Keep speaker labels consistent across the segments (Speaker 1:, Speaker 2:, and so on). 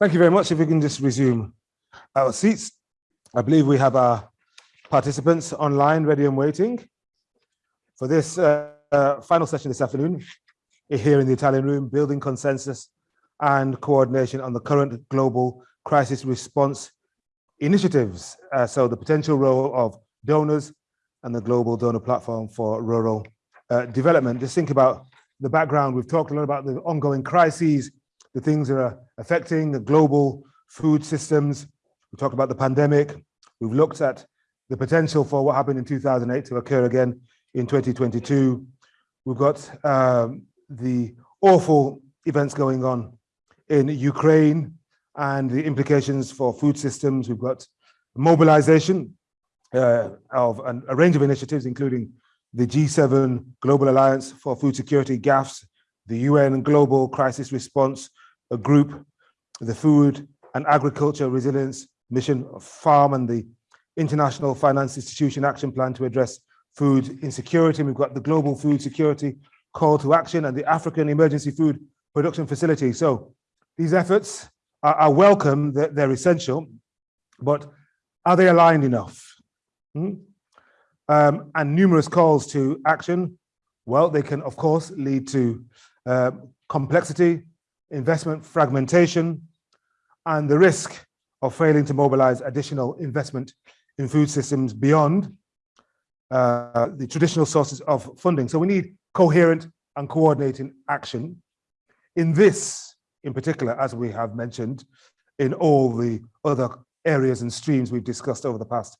Speaker 1: Thank you very much. If we can just resume our seats. I believe we have our participants online ready and waiting for this uh, uh, final session this afternoon here in the Italian room, building consensus and coordination on the current global crisis response initiatives. Uh, so the potential role of donors and the global donor platform for rural uh, development. Just think about the background. We've talked a lot about the ongoing crises the things that are affecting the global food systems. We talked about the pandemic. We've looked at the potential for what happened in 2008 to occur again in 2022. We've got um, the awful events going on in Ukraine and the implications for food systems. We've got mobilization uh, of an, a range of initiatives, including the G7 Global Alliance for Food Security, GAFS, the UN Global Crisis Response a group, the Food and Agriculture Resilience Mission Farm and the International Finance Institution Action Plan to address food insecurity. We've got the Global Food Security Call to Action and the African Emergency Food Production Facility. So these efforts are, are welcome, they're, they're, essential, but are they aligned enough? Hmm? Um, and numerous calls to action, well, they can, of course, lead to uh, complexity, investment fragmentation, and the risk of failing to mobilize additional investment in food systems beyond uh, the traditional sources of funding. So we need coherent and coordinating action in this, in particular, as we have mentioned, in all the other areas and streams we've discussed over the past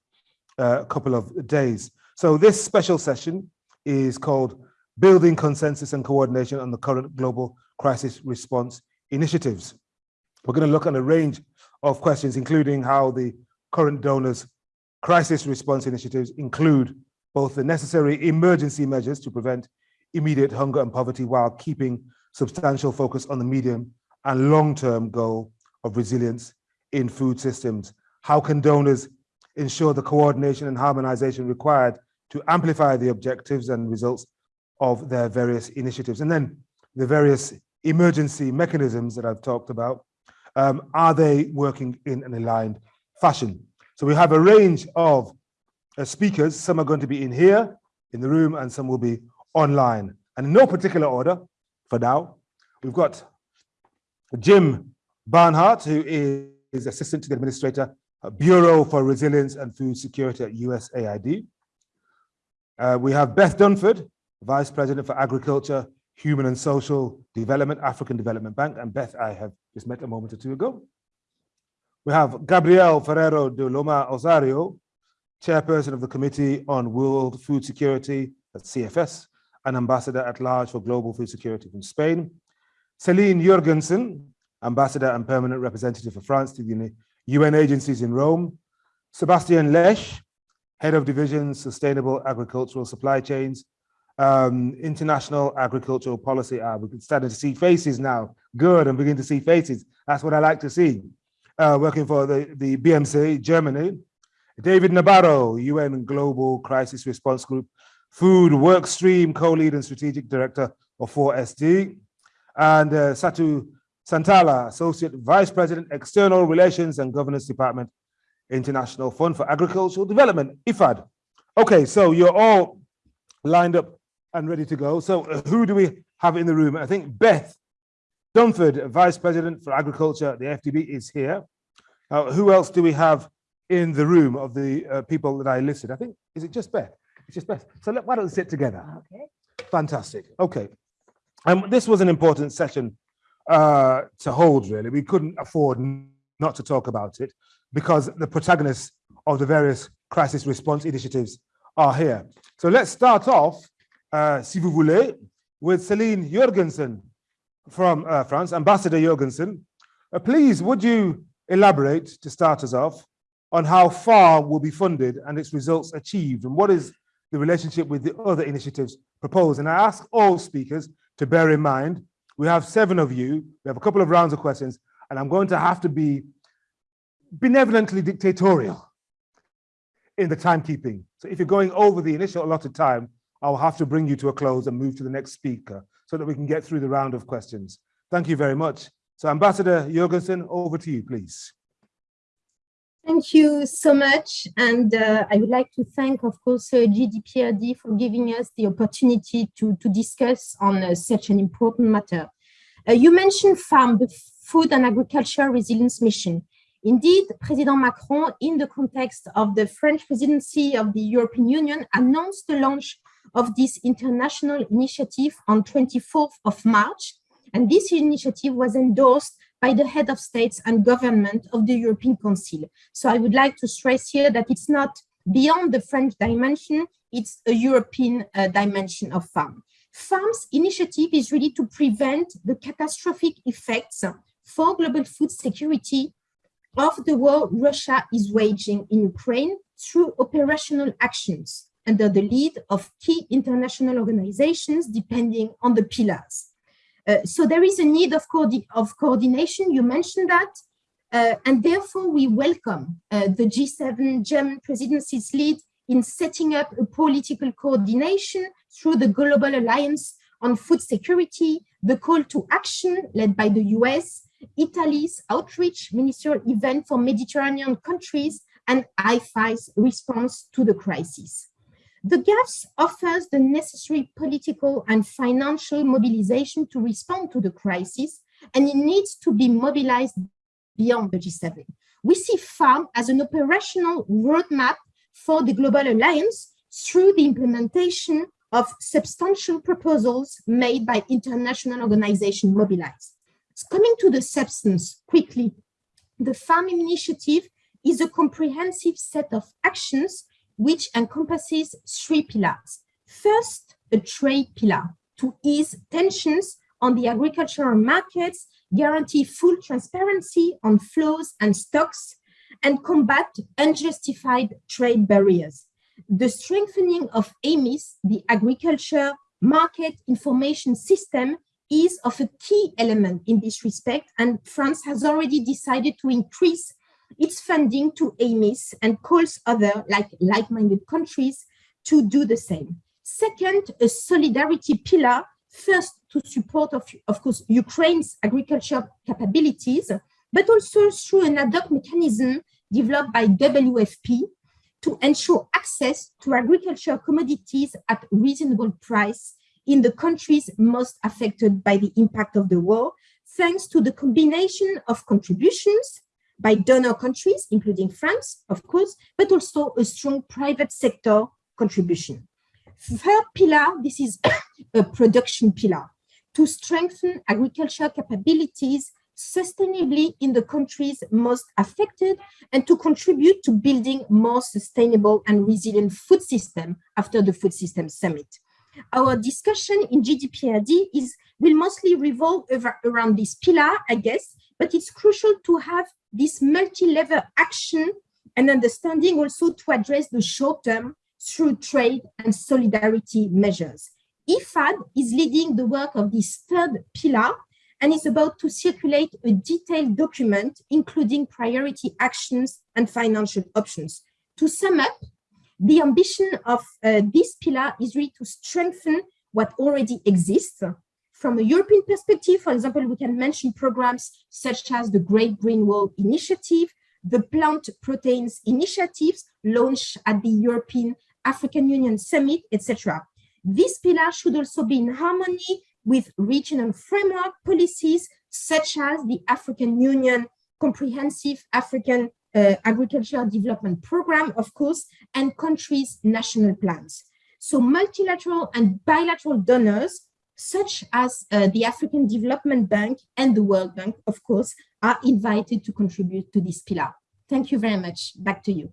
Speaker 1: uh, couple of days. So this special session is called Building Consensus and Coordination on the Current Global crisis response initiatives. We're going to look at a range of questions, including how the current donors crisis response initiatives include both the necessary emergency measures to prevent immediate hunger and poverty while keeping substantial focus on the medium and long-term goal of resilience in food systems. How can donors ensure the coordination and harmonization required to amplify the objectives and results of their various initiatives? And then the various emergency mechanisms that I've talked about, um, are they working in an aligned fashion? So we have a range of uh, speakers. Some are going to be in here in the room and some will be online. And in no particular order for now, we've got Jim Barnhart, who is Assistant to the Administrator, Bureau for Resilience and Food Security at USAID. Uh, we have Beth Dunford, Vice President for Agriculture, Human and Social Development, African Development Bank, and Beth I have just met a moment or two ago. We have Gabriel Ferrero de Loma Osorio, Chairperson of the Committee on World Food Security at CFS, and Ambassador at Large for Global Food Security from Spain. Celine Jurgensen, Ambassador and Permanent Representative for France to the UN agencies in Rome. Sebastian Lesch, Head of Division Sustainable Agricultural Supply Chains um, international agricultural policy are. We're starting to see faces now. Good, I'm beginning to see faces. That's what I like to see. Uh, working for the, the BMZ, Germany. David Nabarro, UN Global Crisis Response Group, Food Work Stream Co-Lead and Strategic Director of 4SD. And uh, Satu Santala, Associate Vice President, External Relations and Governance Department, International Fund for Agricultural Development, IFAD. Okay, so you're all lined up and ready to go. So uh, who do we have in the room? I think Beth Dunford, Vice President for Agriculture at the AfDB is here. Uh, who else do we have in the room of the uh, people that I listed? I think, is it just Beth? It's just Beth. So let, why don't we sit together?
Speaker 2: Okay.
Speaker 1: Fantastic. Okay. Um, this was an important session uh, to hold, really. We couldn't afford not to talk about it because the protagonists of the various crisis response initiatives are here. So let's start off uh, si vous voulez, with Celine Jurgensen from uh, France, Ambassador Jurgensen. Uh, please, would you elaborate, to start us off, on how FARM will be funded and its results achieved, and what is the relationship with the other initiatives proposed? And I ask all speakers to bear in mind, we have seven of you, we have a couple of rounds of questions, and I'm going to have to be benevolently dictatorial in the timekeeping. So if you're going over the initial allotted time, I'll have to bring you to a close and move to the next speaker so that we can get through the round of questions. Thank you very much. So Ambassador Jurgensen, over to you, please.
Speaker 2: Thank you so much. And uh, I would like to thank, of course, uh, GDPRD for giving us the opportunity to, to discuss on uh, such an important matter. Uh, you mentioned FARM, the Food and Agriculture Resilience Mission. Indeed, President Macron, in the context of the French presidency of the European Union, announced the launch of this international initiative on 24th of March. And this initiative was endorsed by the head of states and government of the European Council. So I would like to stress here that it's not beyond the French dimension, it's a European uh, dimension of FARM. FARM's initiative is really to prevent the catastrophic effects for global food security of the war Russia is waging in Ukraine through operational actions under the lead of key international organizations depending on the pillars. Uh, so there is a need of, co of coordination, you mentioned that, uh, and therefore we welcome uh, the G7 German presidency's lead in setting up a political coordination through the Global Alliance on Food Security, the call to action led by the US, Italy's outreach ministerial event for Mediterranean countries, and IFI's response to the crisis. The GAFS offers the necessary political and financial mobilization to respond to the crisis, and it needs to be mobilized beyond the G7. We see FARM as an operational roadmap for the Global Alliance through the implementation of substantial proposals made by international organizations mobilized. Coming to the substance quickly, the FARM initiative is a comprehensive set of actions which encompasses three pillars. First, a trade pillar to ease tensions on the agricultural markets, guarantee full transparency on flows and stocks, and combat unjustified trade barriers. The strengthening of AMIS, the Agriculture Market Information System, is of a key element in this respect, and France has already decided to increase its funding to AMIS and calls other like like-minded countries to do the same. Second, a solidarity pillar, first to support, of, of course, Ukraine's agriculture capabilities, but also through an ad hoc mechanism developed by WFP to ensure access to agriculture commodities at reasonable price in the countries most affected by the impact of the war, thanks to the combination of contributions by donor countries, including France, of course, but also a strong private sector contribution. Third pillar, this is a production pillar, to strengthen agricultural capabilities sustainably in the countries most affected and to contribute to building more sustainable and resilient food system after the food system summit. Our discussion in GDPRD is will mostly revolve over, around this pillar, I guess, but it's crucial to have this multi-level action and understanding also to address the short term through trade and solidarity measures. IFAD is leading the work of this third pillar and is about to circulate a detailed document, including priority actions and financial options. To sum up, the ambition of uh, this pillar is really to strengthen what already exists from a European perspective, for example, we can mention programs such as the Great Green Wall Initiative, the Plant Proteins Initiatives launched at the European African Union Summit, etc. This pillar should also be in harmony with regional framework policies such as the African Union Comprehensive African uh, Agricultural Development Program, of course, and countries' national plans. So multilateral and bilateral donors such as uh, the African Development Bank and the World Bank, of course, are invited to contribute to this pillar. Thank you very much. Back to you.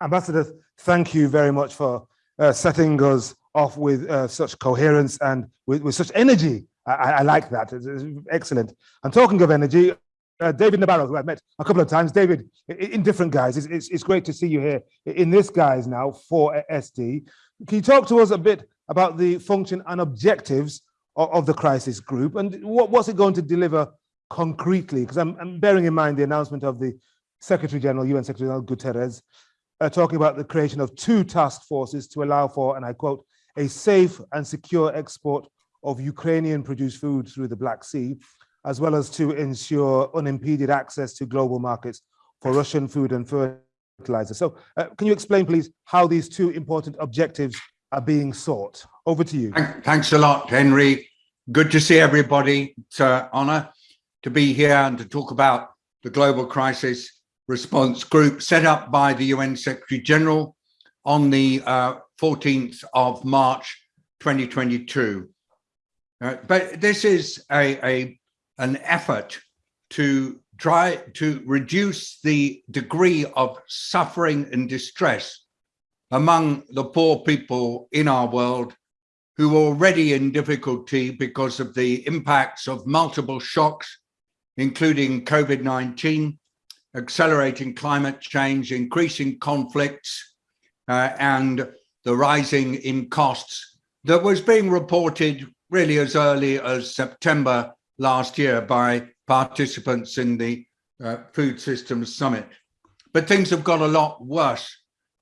Speaker 1: Ambassador, thank you very much for uh, setting us off with uh, such coherence and with, with such energy. I, I like that. It's, it's, excellent. And talking of energy, uh, David Nabarro, who I've met a couple of times. David, in different guys, it's, it's, it's great to see you here in this guise now 4SD. Can you talk to us a bit about the function and objectives of, of the crisis group and what, what's it going to deliver concretely? Because I'm, I'm, bearing in mind the announcement of the Secretary General, UN Secretary General Guterres, uh, talking about the creation of two task forces to allow for, and I quote, a safe and secure export of Ukrainian produced food through the Black Sea. as well as to ensure unimpeded access to global markets for Russian food and fertilizer. So uh, can you explain, please, how these two important objectives are being sought? Over to you.
Speaker 3: Thanks a lot, Henry. Good to see everybody. It's an honor to be here and to talk about the Global Crisis Response Group set up by the UN Secretary General on the uh, 14th of March 2022. Uh, but this is a, a an effort to try to reduce the degree of suffering and distress among the poor people in our world who are already in difficulty because of the impacts of multiple shocks, including COVID-19, accelerating climate change, increasing conflicts, uh, and the rising in costs that was being reported really as early as September last year by participants in the uh, Food Systems Summit. But things have got a lot worse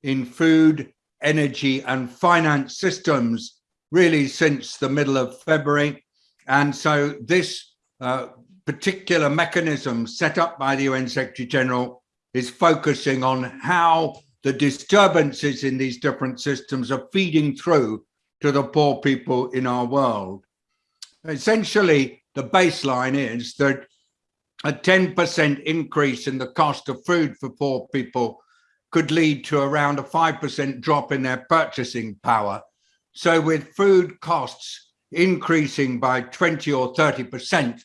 Speaker 3: in food, energy and finance systems really since the middle of February. And so this uh, particular mechanism set up by the UN Secretary General is focusing on how the disturbances in these different systems are feeding through to the poor people in our world. Essentially, the baseline is that a 10% increase in the cost of food for poor people could lead to around a 5% drop in their purchasing power. So with food costs increasing by 20 or 30%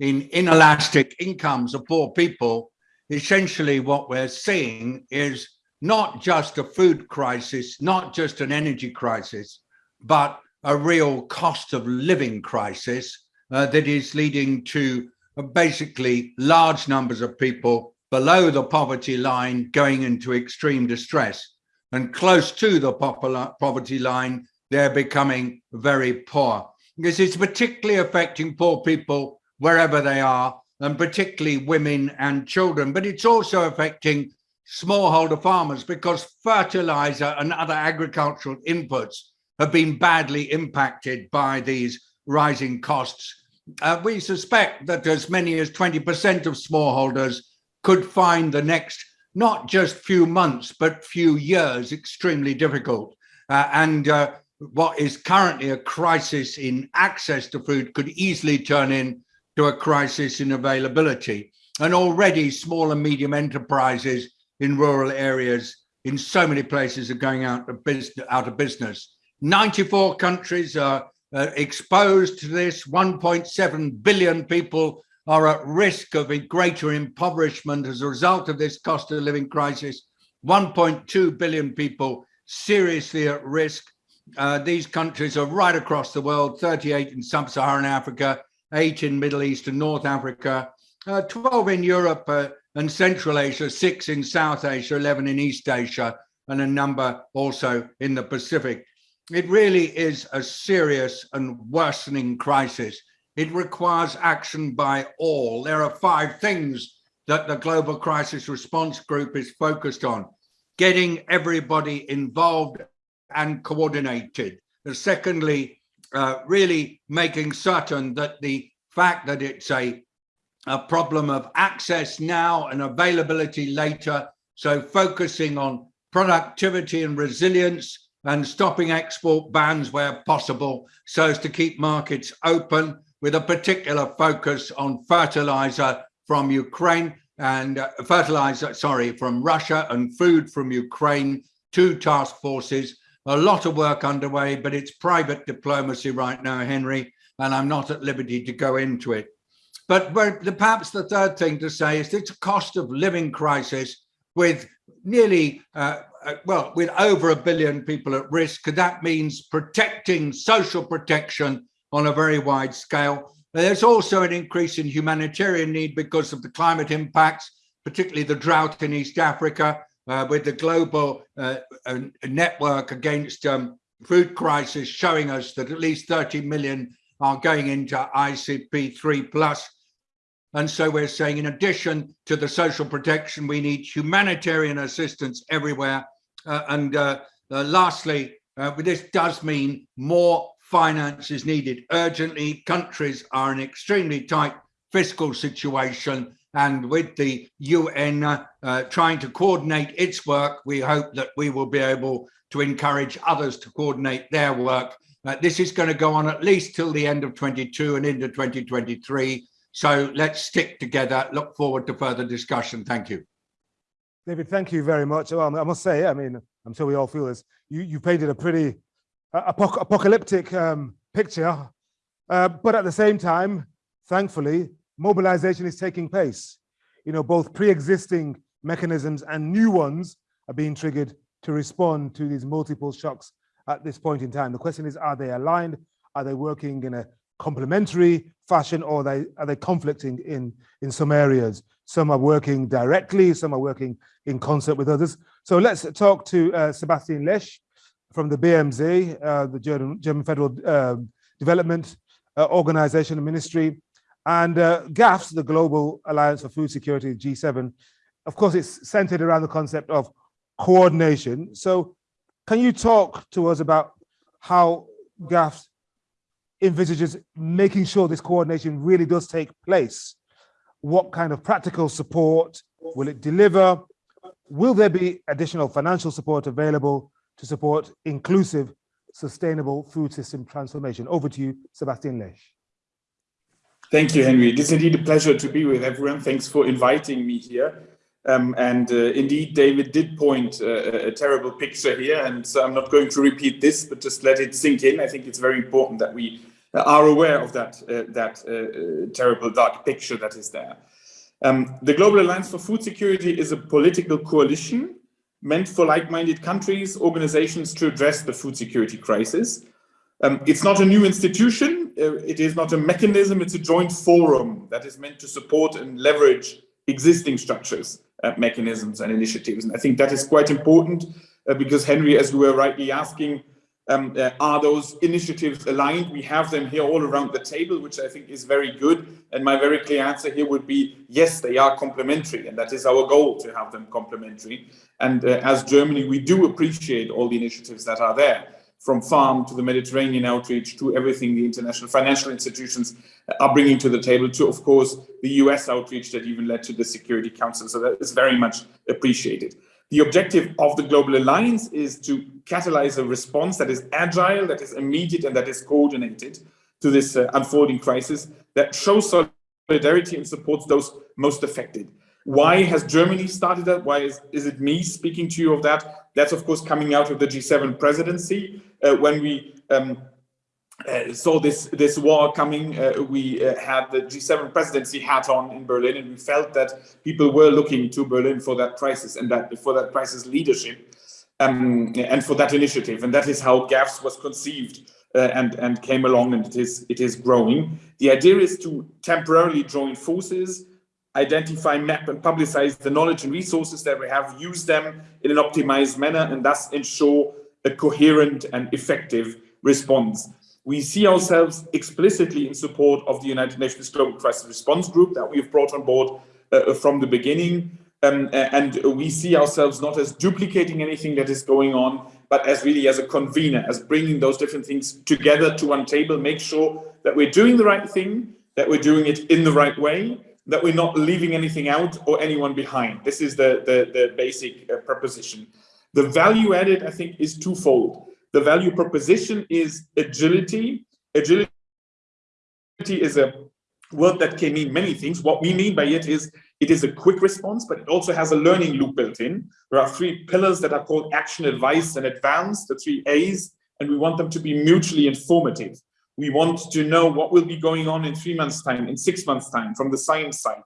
Speaker 3: in inelastic incomes of poor people, essentially what we're seeing is not just a food crisis, not just an energy crisis, but a real cost of living crisis uh, that is leading to uh, basically large numbers of people below the poverty line going into extreme distress. And close to the poverty line they're becoming very poor. Because it's particularly affecting poor people wherever they are and particularly women and children. But it's also affecting smallholder farmers because fertilizer and other agricultural inputs have been badly impacted by these rising costs. Uh, we suspect that as many as 20% of smallholders could find the next not just few months, but few years extremely difficult. Uh, and uh, what is currently a crisis in access to food could easily turn into a crisis in availability. And already small and medium enterprises in rural areas in so many places are going out of business. Out of business. 94 countries are uh, exposed to this. 1.7 billion people are at risk of greater impoverishment as a result of this cost of living crisis. 1.2 billion people seriously at risk. Uh, these countries are right across the world, 38 in sub-Saharan Africa, eight in Middle East and North Africa, uh, 12 in Europe uh, and Central Asia, six in South Asia, 11 in East Asia, and a number also in the Pacific. It really is a serious and worsening crisis. It requires action by all. There are five things that the Global Crisis Response Group is focused on. Getting everybody involved and coordinated. Secondly, uh, really making certain that the fact that it's a, a problem of access now and availability later, so focusing on productivity and resilience, and stopping export bans where possible so as to keep markets open with a particular focus on fertilizer from Ukraine and uh, fertilizer, sorry, from Russia and food from Ukraine, two task forces, a lot of work underway, but it's private diplomacy right now, Henry, and I'm not at liberty to go into it. But perhaps the third thing to say is it's a cost of living crisis with nearly uh, uh, well, with over a billion people at risk, that means protecting social protection on a very wide scale. There's also an increase in humanitarian need because of the climate impacts, particularly the drought in East Africa, uh, with the global uh, uh, network against um, food crisis showing us that at least 30 million are going into IPC 3 plus. And so we're saying in addition to the social protection, we need humanitarian assistance everywhere uh, and uh, uh, lastly, this does mean more finance is needed urgently. Countries are in extremely tight fiscal situation and with the UN uh, trying to coordinate its work, we hope that we will be able to encourage others to coordinate their work. Uh, this is going to go on at least till the end of 22 and into 2023. So let's stick together. Look forward to further discussion. Thank you.
Speaker 1: David, thank you very much. Well, I must say, I mean, I'm sure we all feel this. You you painted a pretty uh, apoc apocalyptic um, picture, uh, but at the same time, thankfully, mobilization is taking place. You know, both pre-existing mechanisms and new ones are being triggered to respond to these multiple shocks at this point in time. The question is, are they aligned? Are they working in a complementary fashion or are they, are they conflicting in, in some areas? Some are working directly, some are working in concert with others. So let's talk to uh, Sebastian Lesch from the BMZ, uh, the German, German Federal uh, Development uh, Organization and Ministry, and uh, GAFS, the Global Alliance for Food Security, G7. Of course, it's centered around the concept of coordination. So can you talk to us about how GAFS envisages making sure this coordination really does take place? What kind of practical support will it deliver? Will there be additional financial support available to support inclusive, sustainable food system transformation? Over to you, Sebastian Lesch.
Speaker 4: Thank you, Henry. It is indeed a pleasure to be with everyone. Thanks for inviting me here. Um, and uh, indeed, David did point uh, a terrible picture here, and so I'm not going to repeat this, but just let it sink in. I think it's very important that we are aware of that, uh, that uh, terrible dark picture that is there. Um, the Global Alliance for Food Security is a political coalition meant for like-minded countries, organizations to address the food security crisis. Um, it's not a new institution, uh, it is not a mechanism, it's a joint forum that is meant to support and leverage existing structures, uh, mechanisms and initiatives. And I think that is quite important uh, because Henry, as we were rightly asking, um, uh, are those initiatives aligned? We have them here all around the table, which I think is very good. And my very clear answer here would be, yes, they are complementary. And that is our goal to have them complementary. And uh, as Germany, we do appreciate all the initiatives that are there from farm to the Mediterranean outreach to everything the international financial institutions are bringing to the table to, of course, the US outreach that even led to the Security Council. So that is very much appreciated. The objective of the Global Alliance is to catalyze a response that is agile, that is immediate, and that is coordinated to this uh, unfolding crisis that shows solidarity and supports those most affected. Why has Germany started that? Why is, is it me speaking to you of that? That's, of course, coming out of the G7 presidency. Uh, when we um, uh, saw this this war coming, uh, we uh, had the G7 presidency hat on in Berlin, and we felt that people were looking to Berlin for that crisis and that for that crisis leadership um, and for that initiative. And that is how GAFS was conceived uh, and and came along, and it is it is growing. The idea is to temporarily join forces identify, map, and publicize the knowledge and resources that we have, use them in an optimized manner, and thus ensure a coherent and effective response. We see ourselves explicitly in support of the United Nations Global Crisis Response Group that we've brought on board uh, from the beginning. Um, and we see ourselves not as duplicating anything that is going on, but as really as a convener, as bringing those different things together to one table, make sure that we're doing the right thing, that we're doing it in the right way, that we're not leaving anything out or anyone behind. This is the, the, the basic uh, proposition. The value added, I think, is twofold. The value proposition is agility. Agility is a word that can mean many things. What we mean by it is it is a quick response, but it also has a learning loop built in. There are three pillars that are called action, advice, and advance, the three A's, and we want them to be mutually informative. We want to know what will be going on in three months time, in six months time from the science side.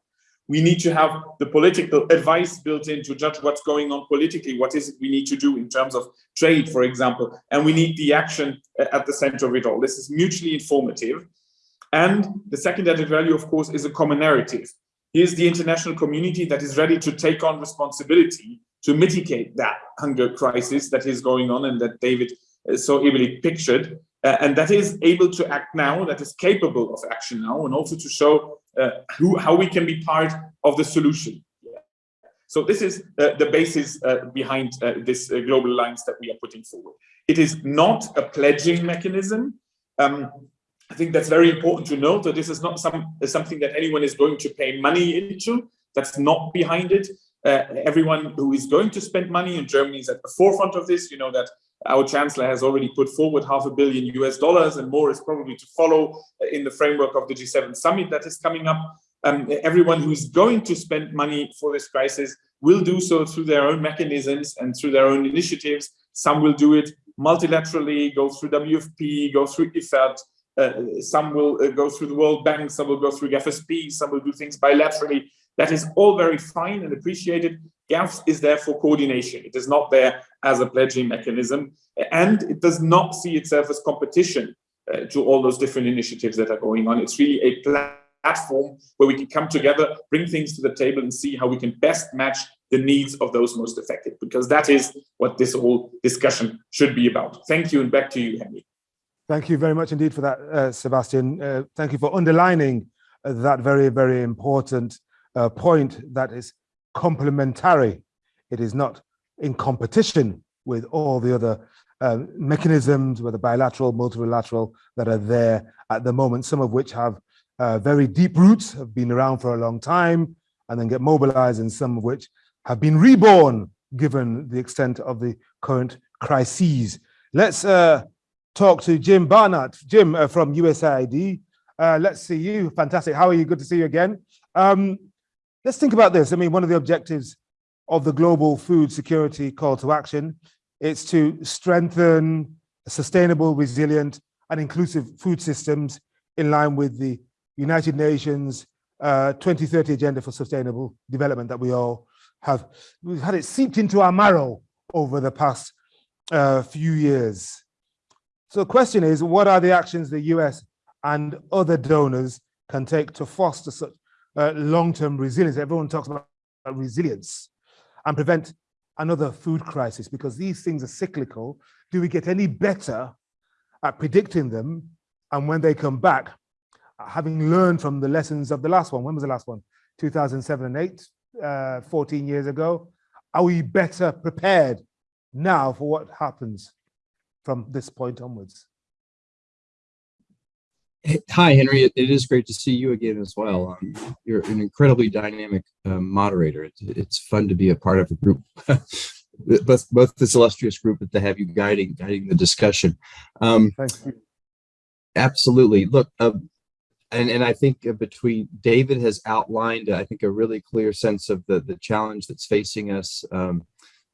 Speaker 4: We need to have the political advice built in to judge what's going on politically. What is it we need to do in terms of trade, for example, and we need the action at the center of it all. This is mutually informative. And the second added value, of course, is a common narrative. Here's the international community that is ready to take on responsibility to mitigate that hunger crisis that is going on and that David uh, so ably pictured uh, and that is able to act now, that is capable of action now, and also to show uh, who, how we can be part of the solution. So this is uh, the basis uh, behind uh, this uh, global alliance that we are putting forward. It is not a pledging mechanism. Um, I think that's very important to note that this is not some something that anyone is going to pay money into. That's not behind it. Uh, everyone who is going to spend money in Germany is at the forefront of this. You know that our chancellor has already put forward half a billion US dollars and more is probably to follow in the framework of the G7 summit that is coming up. Um, everyone who's going to spend money for this crisis will do so through their own mechanisms and through their own initiatives. Some will do it multilaterally, go through WFP, go through IFAD, uh, some will uh, go through the World Bank, some will go through FSP, some will do things bilaterally. That is all very fine and appreciated. GAFS is there for coordination. It is not there as a pledging mechanism, and it does not see itself as competition uh, to all those different initiatives that are going on. It's really a platform where we can come together, bring things to the table and see how we can best match the needs of those most affected, because that is what this whole discussion should be about. Thank you, and back to you, Henry.
Speaker 1: Thank you very much indeed for that, uh, Sebastian. Uh, thank you for underlining uh, that very, very important uh, point that is complementary. It is not in competition with all the other uh, mechanisms, whether bilateral, multilateral, that are there at the moment, some of which have uh, very deep roots, have been around for a long time, and then get mobilized, and some of which have been reborn, given the extent of the current crises. Let's uh, talk to Jim Barnhart. Jim uh, from USAID. Uh, let's see you. Fantastic. How are you? Good to see you again. Um, let's think about this. I mean, one of the objectives of the global food security call to action is to strengthen sustainable, resilient, and inclusive food systems in line with the United Nations uh, 2030 Agenda for Sustainable Development that we all have. We've had it seeped into our marrow over the past uh, few years. So the question is, what are the actions the US and other donors can take to foster such uh, long-term resilience? Everyone talks about resilience and prevent another food crisis because these things are cyclical. Do we get any better at predicting them? And when they come back, having learned from the lessons of the last one, when was the last one? 2007 and 8, uh, 14 years ago. Are we better prepared now for what happens from this point onwards.
Speaker 5: Hi, Henry. It, it is great to see you again as well. Um, you're an incredibly dynamic um, moderator. It, it's fun to be a part of a group, both both this illustrious group, but to have you guiding guiding the discussion. Um. Absolutely. Look, uh, and and I think between David has outlined, I think, a really clear sense of the the challenge that's facing us. Um,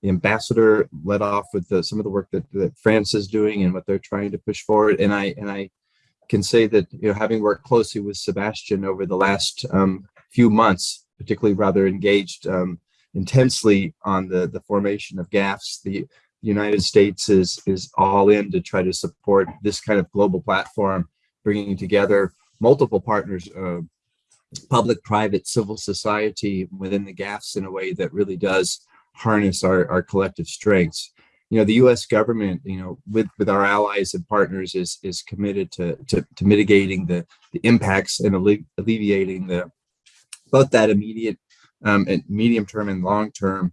Speaker 5: the ambassador led off with the, some of the work that, that France is doing and what they're trying to push forward. And I and I can say that you know having worked closely with Sebastian over the last um, few months, particularly rather engaged um, intensely on the the formation of GAFS, the United States is is all in to try to support this kind of global platform, bringing together multiple partners, uh, public, private, civil society within the GAFS in a way that really does harness our, our collective strengths. You know, the U.S. government, you know, with with our allies and partners, is is committed to to, to mitigating the the impacts and alle alleviating the both that immediate um, and medium term and long term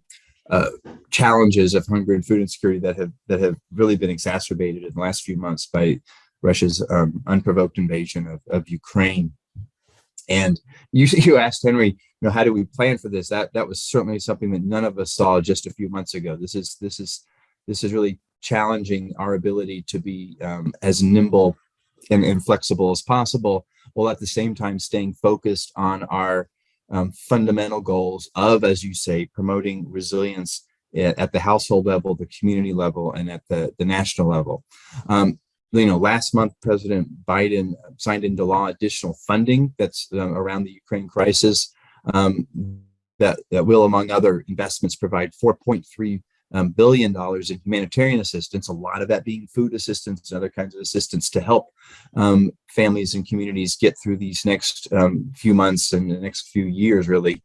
Speaker 5: uh, challenges of hunger and food insecurity that have that have really been exacerbated in the last few months by Russia's um, unprovoked invasion of, of Ukraine. And you you asked Henry, you know, how do we plan for this? That that was certainly something that none of us saw just a few months ago. This is this is this is really challenging our ability to be um, as nimble and, and, flexible as possible, while at the same time staying focused on our um, fundamental goals of, as you say, promoting resilience at, the household level, the community level, and at the, the national level. Um, you know, last month, President Biden signed into law additional funding that's um, around the Ukraine crisis um, that, that will, among other investments, provide 4.3 um, billion dollars in humanitarian assistance, a lot of that being food assistance and other kinds of assistance to help um, families and communities get through these next um, few months and the next few years, really.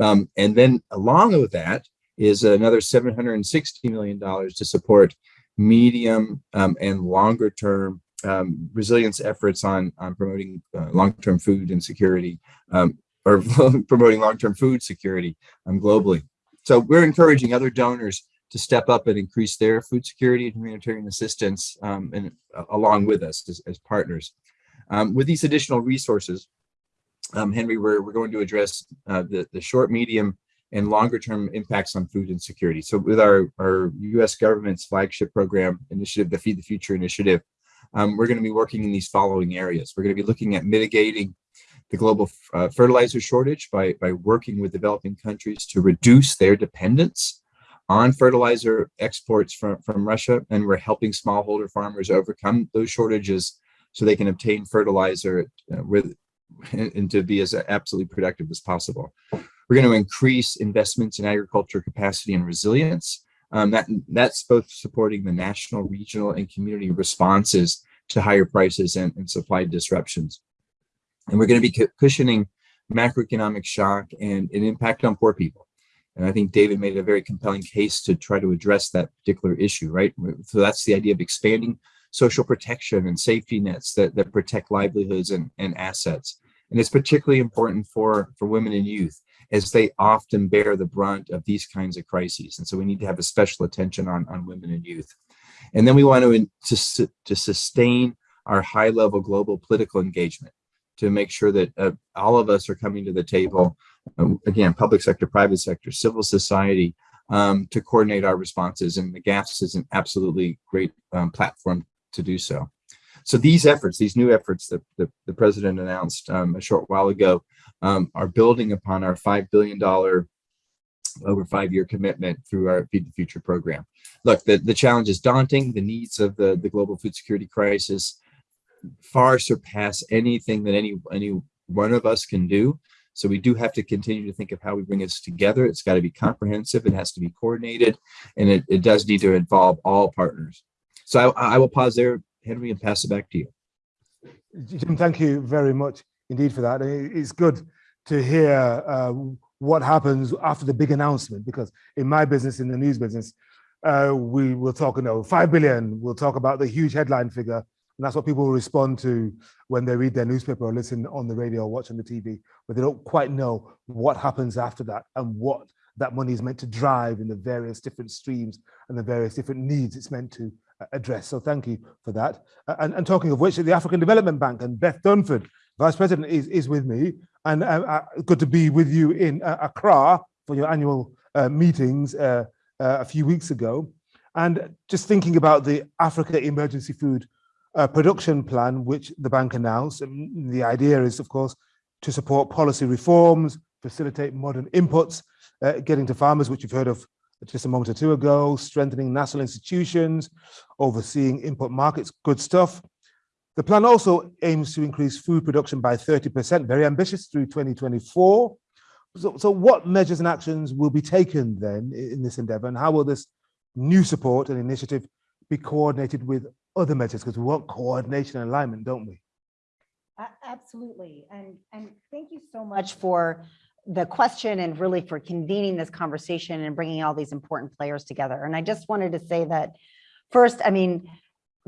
Speaker 5: Um, and then along with that is another $760 million to support medium um, and longer term um, resilience efforts on, on promoting uh, long-term food and security um, or promoting long-term food security globally. So we're encouraging other donors to step up and increase their food security and humanitarian assistance um, and uh, along with us as, as partners. Um, with these additional resources, um, Henry, we're, we're going to address uh, the, the short, medium, and longer term impacts on food insecurity. So with our, our US government's flagship program initiative, the Feed the Future initiative, um, we're going to be working in these following areas. We're going to be looking at mitigating the global uh, fertilizer shortage by, by working with developing countries to reduce their dependence on fertilizer exports from, from Russia. And we're helping smallholder farmers overcome those shortages so they can obtain fertilizer uh, with and to be as absolutely productive as possible. We're going to increase investments in agriculture capacity and resilience. Um, that, that's both supporting the national, regional, and community responses to higher prices and, and supply disruptions. And we're going to be cushioning macroeconomic shock and an impact on poor people. And I think David made a very compelling case to try to address that particular issue, right? So that's the idea of expanding social protection and safety nets that, that protect livelihoods and, and assets. And it's particularly important for, for women and youth as they often bear the brunt of these kinds of crises. And so we need to have a special attention on, on women and youth. And then we want to, to, to sustain our high level global political engagement to make sure that uh, all of us are coming to the table, again, public sector, private sector, civil society, um, to coordinate our responses. And the GAFS is an absolutely great um, platform to do so. So these efforts, these new efforts that the, the president announced um, a short while ago um, are building upon our $5 billion over five-year commitment through our Feed the Future program. Look, the, the challenge is daunting. The needs of the, the global food security crisis far surpass anything that any, any one of us can do. So we do have to continue to think of how we bring this together. It's got to be comprehensive. It has to be coordinated, and it, it does need to involve all partners. So I, I will pause there, Henry, and pass it back to you.
Speaker 1: Jim, thank you very much indeed for that. It's good to hear uh, what happens after the big announcement, because in my business, in the news business, uh, we will talk, you know, 5 billion, we'll talk about the huge headline figure, and that's what people respond to when they read their newspaper or listen on the radio or watch on the TV, but they don't quite know what happens after that and what that money is meant to drive in the various different streams and the various different needs it's meant to address. So thank you for that. And, and talking of which, the African Development Bank and Beth Dunford, Vice President, is, is with me. And uh, uh, good to be with you in uh, Accra for your annual uh, meetings uh, uh, a few weeks ago. And just thinking about the Africa Emergency Food Production Plan, which the bank announced. And the idea is, of course, to support policy reforms, facilitate modern inputs, uh, getting to farmers, which you've heard of just a moment or two ago, strengthening national institutions, overseeing input markets, good stuff. The plan also aims to increase food production by 30%, very ambitious through 2024. So, so what measures and actions will be taken then in this endeavor and how will this new support and initiative be coordinated with other measures? Because we want coordination and alignment, don't we?
Speaker 6: Absolutely. And, and thank you so much for the question and really for convening this conversation and bringing all these important players together. And I just wanted to say that first, I mean,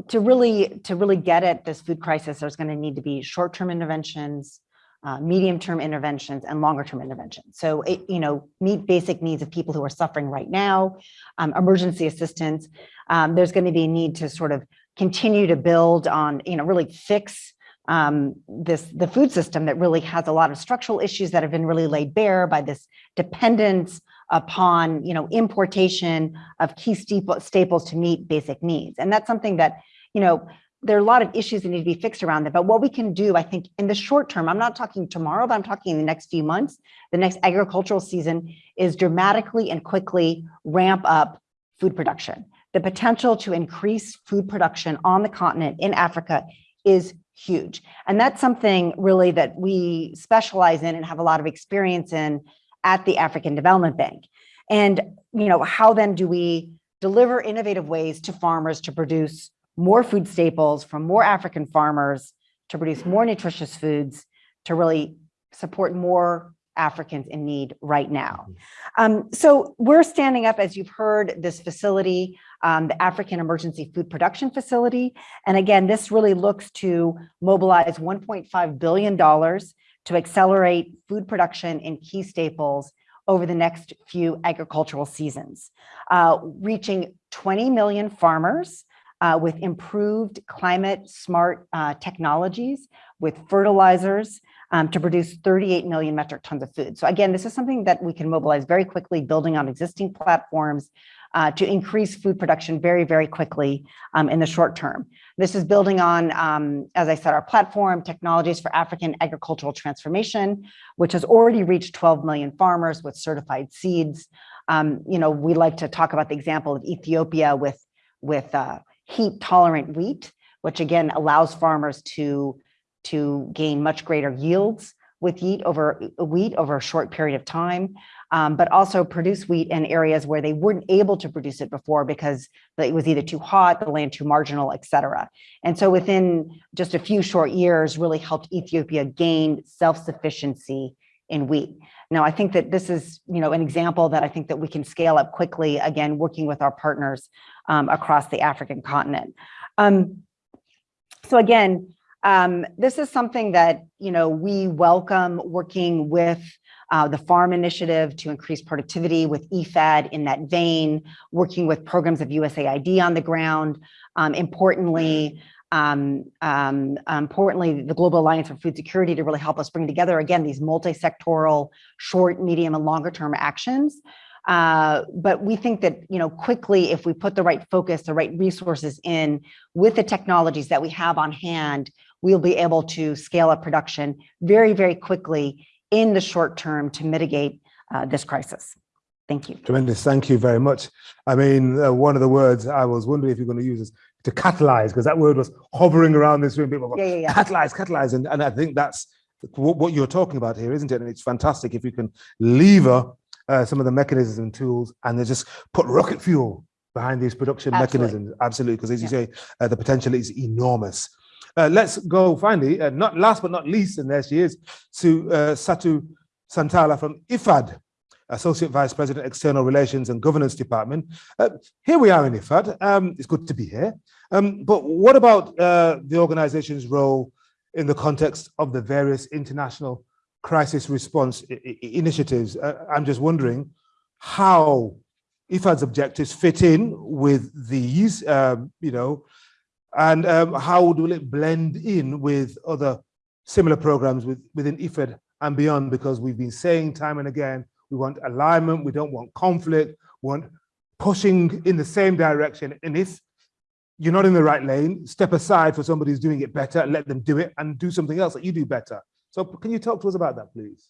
Speaker 6: to really to really get at this food crisis, there's going to need to be short-term interventions, uh, medium-term interventions, and longer-term interventions. So, it, you know, meet basic needs of people who are suffering right now, um, emergency assistance. Um, there's going to be a need to sort of continue to build on, you know, really fix um, this the food system that really has a lot of structural issues that have been really laid bare by this dependence upon you know importation of key staples to meet basic needs. And that's something that you know there are a lot of issues that need to be fixed around that. But what we can do i think in the short term i'm not talking tomorrow but i'm talking in the next few months the next agricultural season is dramatically and quickly ramp up food production the potential to increase food production on the continent in africa is huge. And that's something really that we specialize in and have a lot of experience in at the African Development Bank. And, you know, how then do we deliver innovative ways to farmers to produce more food staples from more African farmers, to produce more nutritious foods, to really support more Africans in need right now. Mm-hmm. Um, so we're standing up, as you've heard, this facility, um, the African Emergency Food Production Facility. And again, this really looks to mobilize $1.5 billion to accelerate food production in key staples over the next few agricultural seasons, uh, reaching 20 million farmers uh, with improved climate smart uh, technologies, with fertilizers um, to produce 38 million metric tons of food. So again, this is something that we can mobilize very quickly, building on existing platforms uh, to increase food production very, very quickly um, in the short term. This is building on, um, as I said, our platform, Technologies for African Agricultural Transformation, which has already reached 12 million farmers with certified seeds. Um, you know, we like to talk about the example of Ethiopia with, with uh, heat tolerant wheat, which again allows farmers to, to gain much greater yields with wheat over wheat over a short period of time um, but also produce wheat in areas where they weren't able to produce it before because it was either too hot, the land too marginal, et cetera. And so within just a few short years really helped Ethiopia gain self-sufficiency in wheat. Now, I think that this is, you know, an example that I think that we can scale up quickly, again, working with our partners um, across the African continent. Um, so again, um, this is something that, you know, we welcome working with uh, the farm initiative to increase productivity with IFAD in that vein, working with programs of USAID on the ground. Um, importantly, um, um, importantly, the Global Alliance for Food Security to really help us bring together, again, these multi-sectoral short, medium, and longer term actions. Uh, but we think that, you know, quickly, if we put the right focus, the right resources in with the technologies that we have on hand, we'll be able to scale up production very, very quickly in the short term to mitigate uh, this crisis. Thank you.
Speaker 1: Tremendous. Thank you very much. I mean, uh, one of the words I was wondering if you're going to use is to catalyze, because that word was hovering around this room. People
Speaker 6: yeah, yeah, yeah.
Speaker 1: catalyze, catalyze. And, and I think that's what, what, you're talking about here, isn't it? And it's fantastic if you can lever uh, some of the mechanisms and tools and then just put rocket fuel behind these production
Speaker 6: Absolutely.
Speaker 1: mechanisms. Absolutely. Because as you
Speaker 6: Yeah.
Speaker 1: say, uh, the potential is enormous. Uh, let's go finally, uh, not last but not least, and there she is, to uh, Satu Santala from IFAD, Associate Vice President, External Relations and Governance Department. Uh, here we are in IFAD. Um, it's good to be here. Um, but what about the organization's role in the context of the various international crisis response initiatives? I'm just wondering how IFAD's objectives fit in with these, um, you know, and um, how will it blend in with other similar programs with, within IFAD and beyond? Because we've been saying time and again, we want alignment, we don't want conflict, we want pushing in the same direction. And if you're not in the right lane, step aside for somebody who's doing it better, let them do it and do something else that you do better. So can you talk to us about that, please?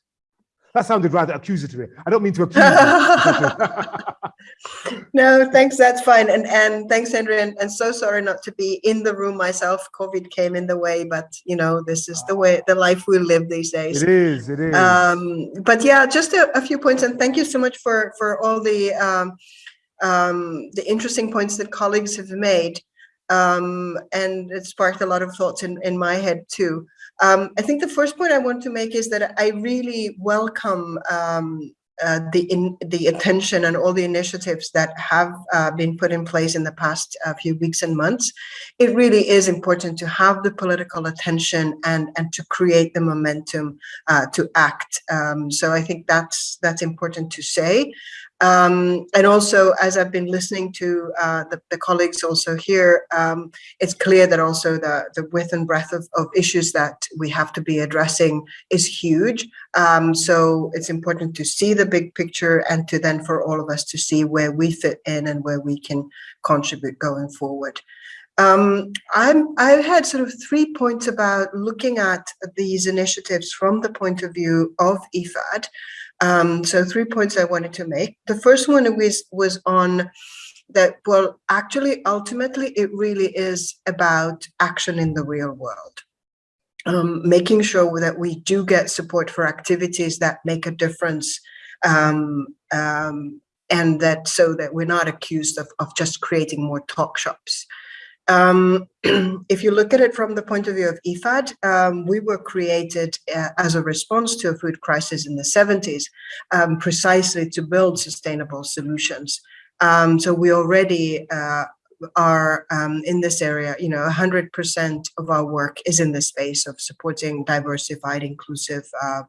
Speaker 1: That sounded rather accusatory. I don't mean to accuse you.
Speaker 7: No, thanks. That's fine. And and thanks, Henry. And, and so sorry not to be in the room myself. COVID came in the way, but you know, this is the way the life we live these days.
Speaker 1: it is, it is.
Speaker 7: Um, but yeah, just a, a few points, and thank you so much for for all the um, um, the interesting points that colleagues have made. Um, and it sparked a lot of thoughts in, in my head too. Um, I think the first point I want to make is that I really welcome um, uh, the in, the attention and all the initiatives that have uh, been put in place in the past uh, few weeks and months. It really is important to have the political attention and and to create the momentum uh, to act. Um, so I think that's that's important to say. Um, and also, as I've been listening to uh, the, the colleagues also here, um, it's clear that also the, the width and breadth of, of issues that we have to be addressing is huge. Um, so it's important to see the big picture and to then for all of us to see where we fit in and where we can contribute going forward. Um, I had sort of three points about looking at these initiatives from the point of view of IFAD. Um, so three points I wanted to make. The first one was, was on that, well, actually, ultimately, it really is about action in the real world. Um, making sure that we do get support for activities that make a difference um, um, and that so that we're not accused of, of just creating more talk shops. Um, if you look at it from the point of view of IFAD, um, we were created uh, as a response to a food crisis in the 70s, um, precisely to build sustainable solutions. Um, so we already uh, are um, in this area, you know, 100% of our work is in the space of supporting diversified, inclusive uh,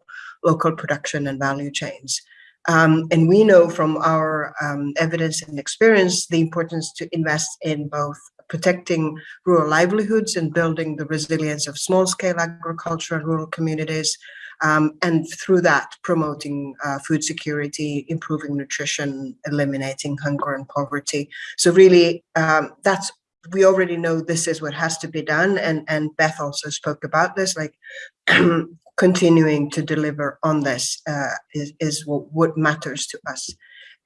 Speaker 7: local production and value chains. Um, and we know from our um, evidence and experience the importance to invest in both protecting rural livelihoods and building the resilience of small-scale agriculture and rural communities, um, and through that promoting uh, food security, improving nutrition, eliminating hunger and poverty. So really, um, that's we already know this is what has to be done, and and Beth also spoke about this, like continuing to deliver on this uh, is is what, what matters to us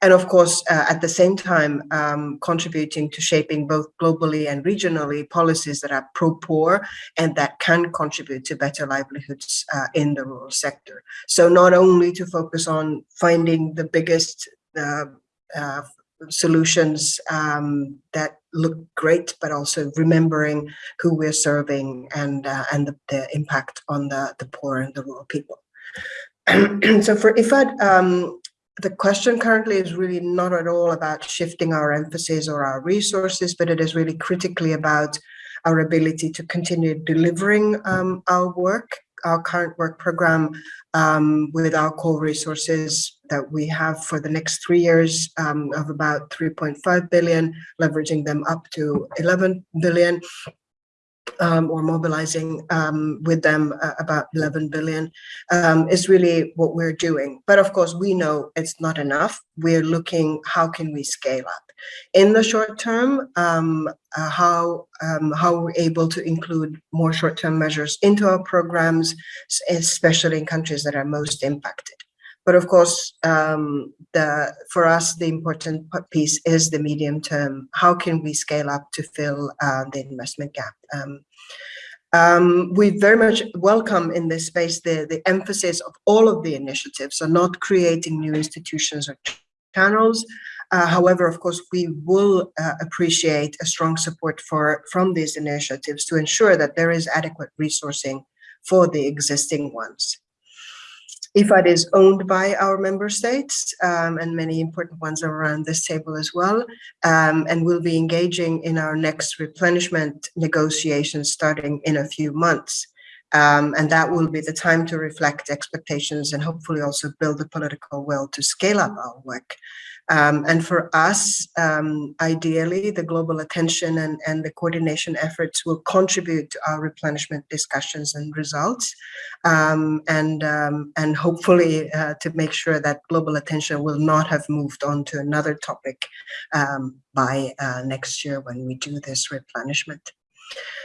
Speaker 7: and of course, uh, at the same time, um, contributing to shaping both globally and regionally policies that are pro-poor and that can contribute to better livelihoods uh, in the rural sector. So not only to focus on finding the biggest uh, solutions um, that look great, but also remembering who we're serving and uh, and the, the, impact on the, the poor and the rural people. so for IFAD, um, the question currently is really not at all about shifting our emphasis or our resources, but it is really critically about our ability to continue delivering um, our work, our current work program um, with our core resources that we have for the next three years um, of about 3.5 billion, leveraging them up to 11 billion um, or mobilizing um, with them uh, about 11 billion um, is really what we're doing. But of course, we know it's not enough. We're looking, how can we scale up? In the short term, um, uh, how, um, how we're able to include more short-term measures into our programs, especially in countries that are most impacted. But of course, um, the for us, the important piece is the medium term. How can we scale up to fill uh, the investment gap? Um, um, we very much welcome in this space the, the emphasis of all of the initiatives, so not creating new institutions or channels. Uh, however, of course, we will uh, appreciate a strong support for from these initiatives to ensure that there is adequate resourcing for the existing ones. IFAD is owned by our member states um, and many important ones are around this table as well. Um, and we'll be engaging in our next replenishment negotiations starting in a few months. Um, and that will be the time to reflect expectations and hopefully also build the political will to scale up our work. Um, and for us, um, ideally, the global attention and, and the coordination efforts will contribute to our replenishment discussions and results. Um, and, um, and hopefully uh, to make sure that global attention will not have moved on to another topic um, by uh, next year when we do this replenishment.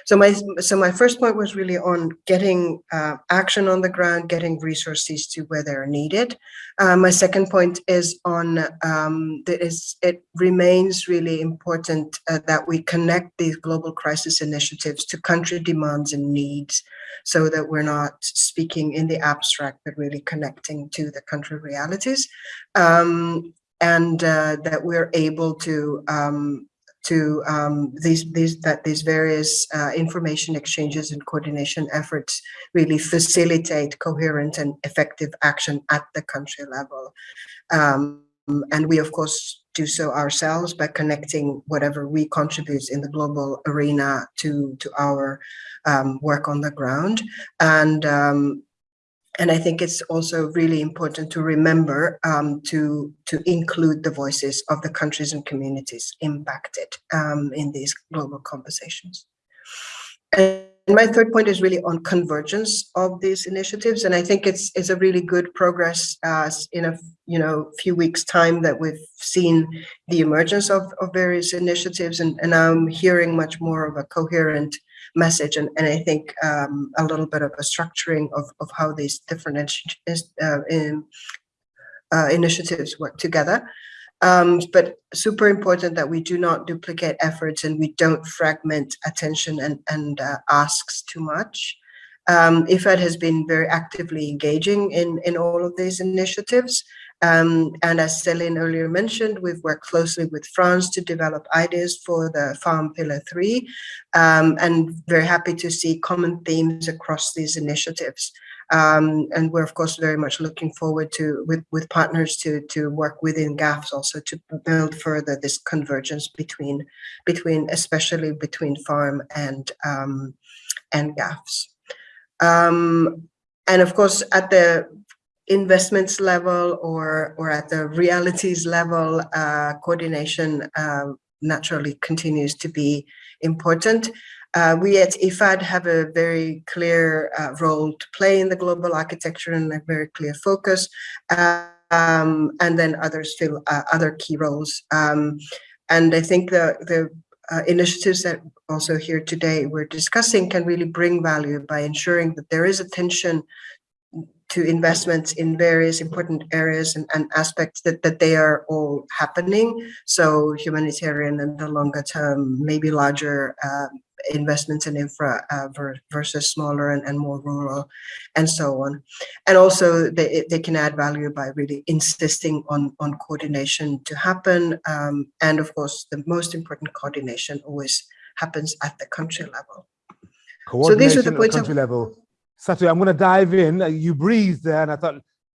Speaker 7: So my so my first point was really on getting uh, action on the ground, getting resources to where they're needed. Uh, my second point is on um, that is it remains really important uh, that we connect these global crisis initiatives to country demands and needs, so that we're not speaking in the abstract, but really connecting to the country realities. Um, and uh, that we're able to um, to um, these these that these various uh, information exchanges and coordination efforts really facilitate coherent and effective action at the country level. Um, and we of course do so ourselves by connecting whatever we contribute in the global arena to to our um, work on the ground and um, and I think it's also really important to remember um, to, to include the voices of the countries and communities impacted um, in these global conversations. And my third point is really on convergence of these initiatives. And I think it's, it's a really good progress uh, in a you know few weeks time that we've seen the emergence of, of various initiatives and, and I'm hearing much more of a coherent message and, and I think um, a little bit of a structuring of, of how these different uh, in, uh, initiatives work together. Um, but super important that we do not duplicate efforts and we don't fragment attention and, and uh, asks too much. Um, IFAD has been very actively engaging in, in all of these initiatives. Um, and as Céline earlier mentioned, we've worked closely with France to develop ideas for the Farm Pillar 3, um, and very happy to see common themes across these initiatives. Um, and we're of course very much looking forward to with with partners to to work within GAFS also to build further this convergence between between especially between farm and um, and GAFS. Um, and of course, at the investments level or, or at the realities level, uh, coordination uh, naturally continues to be important. Uh, we at IFAD have a very clear uh, role to play in the global architecture and a very clear focus. Um, and then others fill uh, other key roles. Um, and I think the, the uh, initiatives that also here today we're discussing can really bring value by ensuring that there is attention to investments in various important areas and, and, aspects that, that they are all happening. So humanitarian and the longer term, maybe larger uh, investments in infra uh, versus smaller and, and more rural and so on. And also they, they can add value by really insisting on, on coordination to happen. Um, and of course, the most important coordination always happens at the country level.
Speaker 1: So these are the points at country level Satu, I'm going to dive in. Uh, you breathed there, and I thought,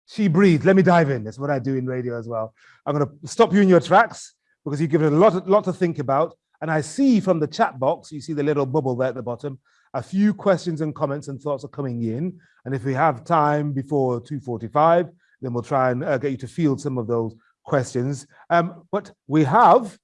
Speaker 1: she breathed. Let me dive in. That's what I do in radio as well. I'm going to stop you in your tracks because you've given a lot, lot to think about. And I see from the chat box, you see the little bubble there at the bottom, a few questions and comments and thoughts are coming in. And if we have time before 2.45, then we'll try and uh, get you to field some of those questions. Um, but we have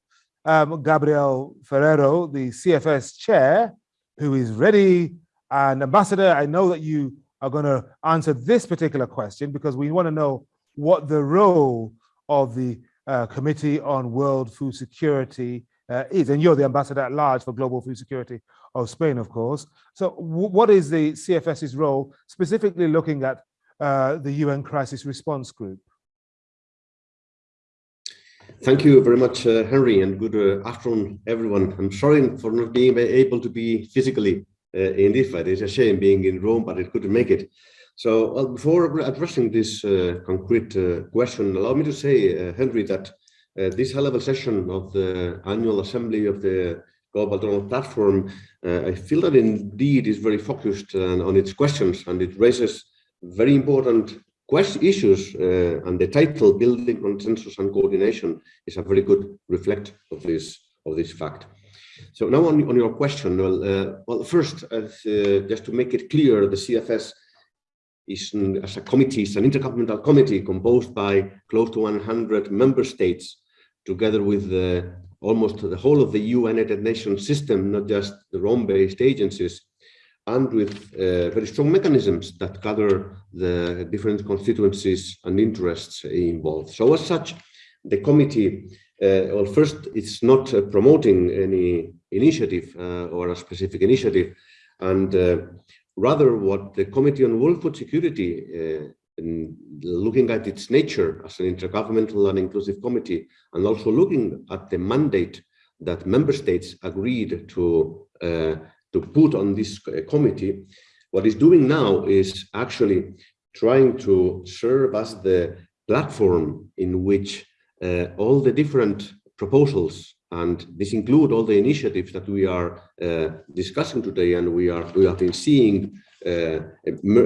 Speaker 1: um, Gabriel Ferrero, the CFS chair, who is ready and Ambassador, I know that you are going to answer this particular question because we want to know what the role of the uh, Committee on World Food Security uh, is. And you're the ambassador at large for global food security of Spain, of course. So what is the CFS's role, specifically looking at uh, the UN Crisis Response Group?
Speaker 8: Thank you very much, uh, Henry, and good uh, afternoon, everyone. I'm sorry for not being able to be physically in IFAD. It's a shame being in Rome, but it couldn't make it. So well, before addressing this uh, concrete uh, question, allow me to say, Henry, that this high-level session of the annual assembly of the Global Donor Platform, I feel that indeed is very focused on its questions and it raises very important question issues uh, and the title building consensus and coordination is a very good reflect of this of this fact so now on, on your question, well, uh, well first, uh, just to make it clear, the CFS is as a committee, it's an intergovernmental committee composed by close to 100 member states, together with the, almost the whole of the United Nations system, not just the Rome-based agencies, and with uh, very strong mechanisms that gather the different constituencies and interests involved. So as such, the committee uh, well, first, it's not uh, promoting any initiative uh, or a specific initiative, and rather what the Committee on World Food Security looking at its nature as an intergovernmental and inclusive committee, and also looking at the mandate that member states agreed to uh, to put on this committee, what it's doing now is actually trying to serve as the platform in which uh, all the different proposals and this include all the initiatives that we are uh, discussing today and we are we have been seeing uh,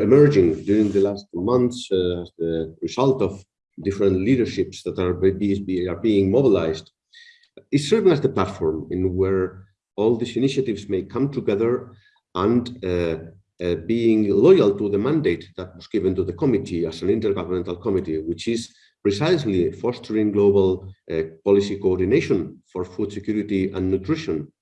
Speaker 8: emerging during the last months uh, as the result of different leaderships that are, are being mobilized. Is serving as the platform in where all these initiatives may come together and uh, uh, being loyal to the mandate that was given to the committee as an intergovernmental committee, which is precisely fostering global uh, policy coordination for food security and nutrition,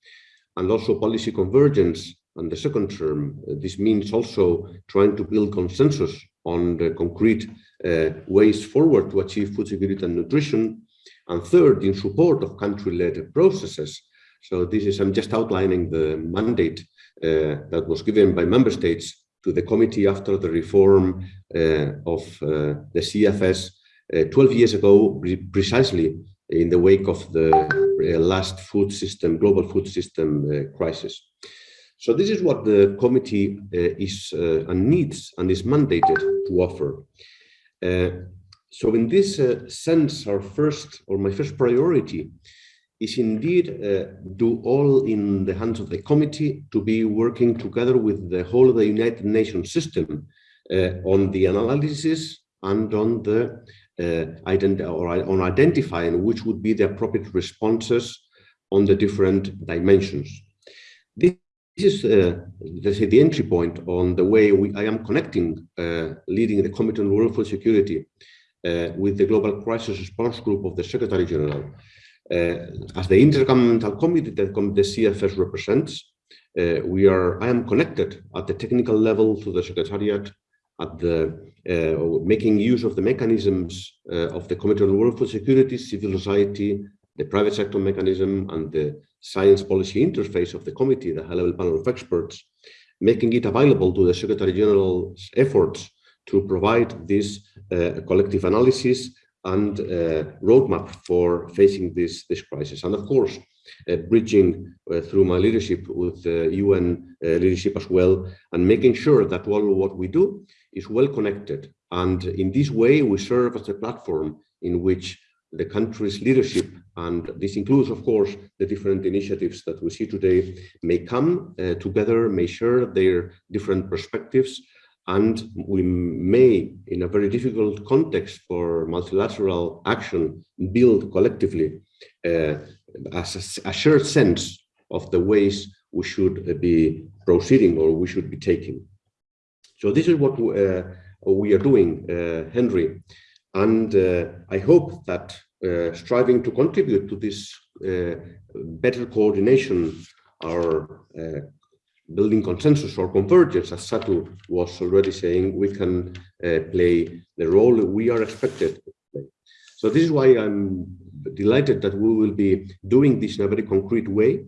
Speaker 8: and also policy convergence on the second term. Uh, this means also trying to build consensus on the concrete uh, ways forward to achieve food security and nutrition. And third, in support of country-led processes. So this is, I'm just outlining the mandate uh, that was given by member states to the committee after the reform uh, of uh, the CFS 12 years ago, precisely in the wake of the uh, last food system, global food system uh, crisis. So this is what the committee is and needs and is mandated to offer. so in this sense, our first or my first priority is indeed uh, do all in the hands of the committee to be working together with the whole of the United Nations system uh, on the analysis and on the uh, ident or on identifying which would be the appropriate responses on the different dimensions. This is uh, the entry point on the way we, I am connecting uh, leading the Committee on World Food Security uh, with the Global Crisis Response Group of the Secretary General. Uh, as the Intergovernmental Committee that the CFS represents, uh, we are, I am connected at the technical level to the Secretariat at the uh, making use of the mechanisms uh, of the Committee on World Food Security, civil society, the private sector mechanism, and the science policy interface of the committee, the high-level panel of experts, making it available to the Secretary General's efforts to provide this uh, collective analysis and uh, roadmap for facing this, this crisis. And of course, uh, bridging uh, through my leadership with the UN uh, leadership as well, and making sure that all what we do is well connected. And in this way, we serve as a platform in which the country's leadership, and this includes, of course, the different initiatives that we see today, may come uh, together, may share their different perspectives, and we may, in a very difficult context for multilateral action, build collectively uh, a, a shared sense of the ways we should be proceeding or we should be taking. So this is what uh, we are doing, uh, Henry. And uh, I hope that uh, striving to contribute to this uh, better coordination, or uh, building consensus or convergence, as Satu was already saying, we can play the role we are expected to play. So this is why I'm delighted that we will be doing this in a very concrete way,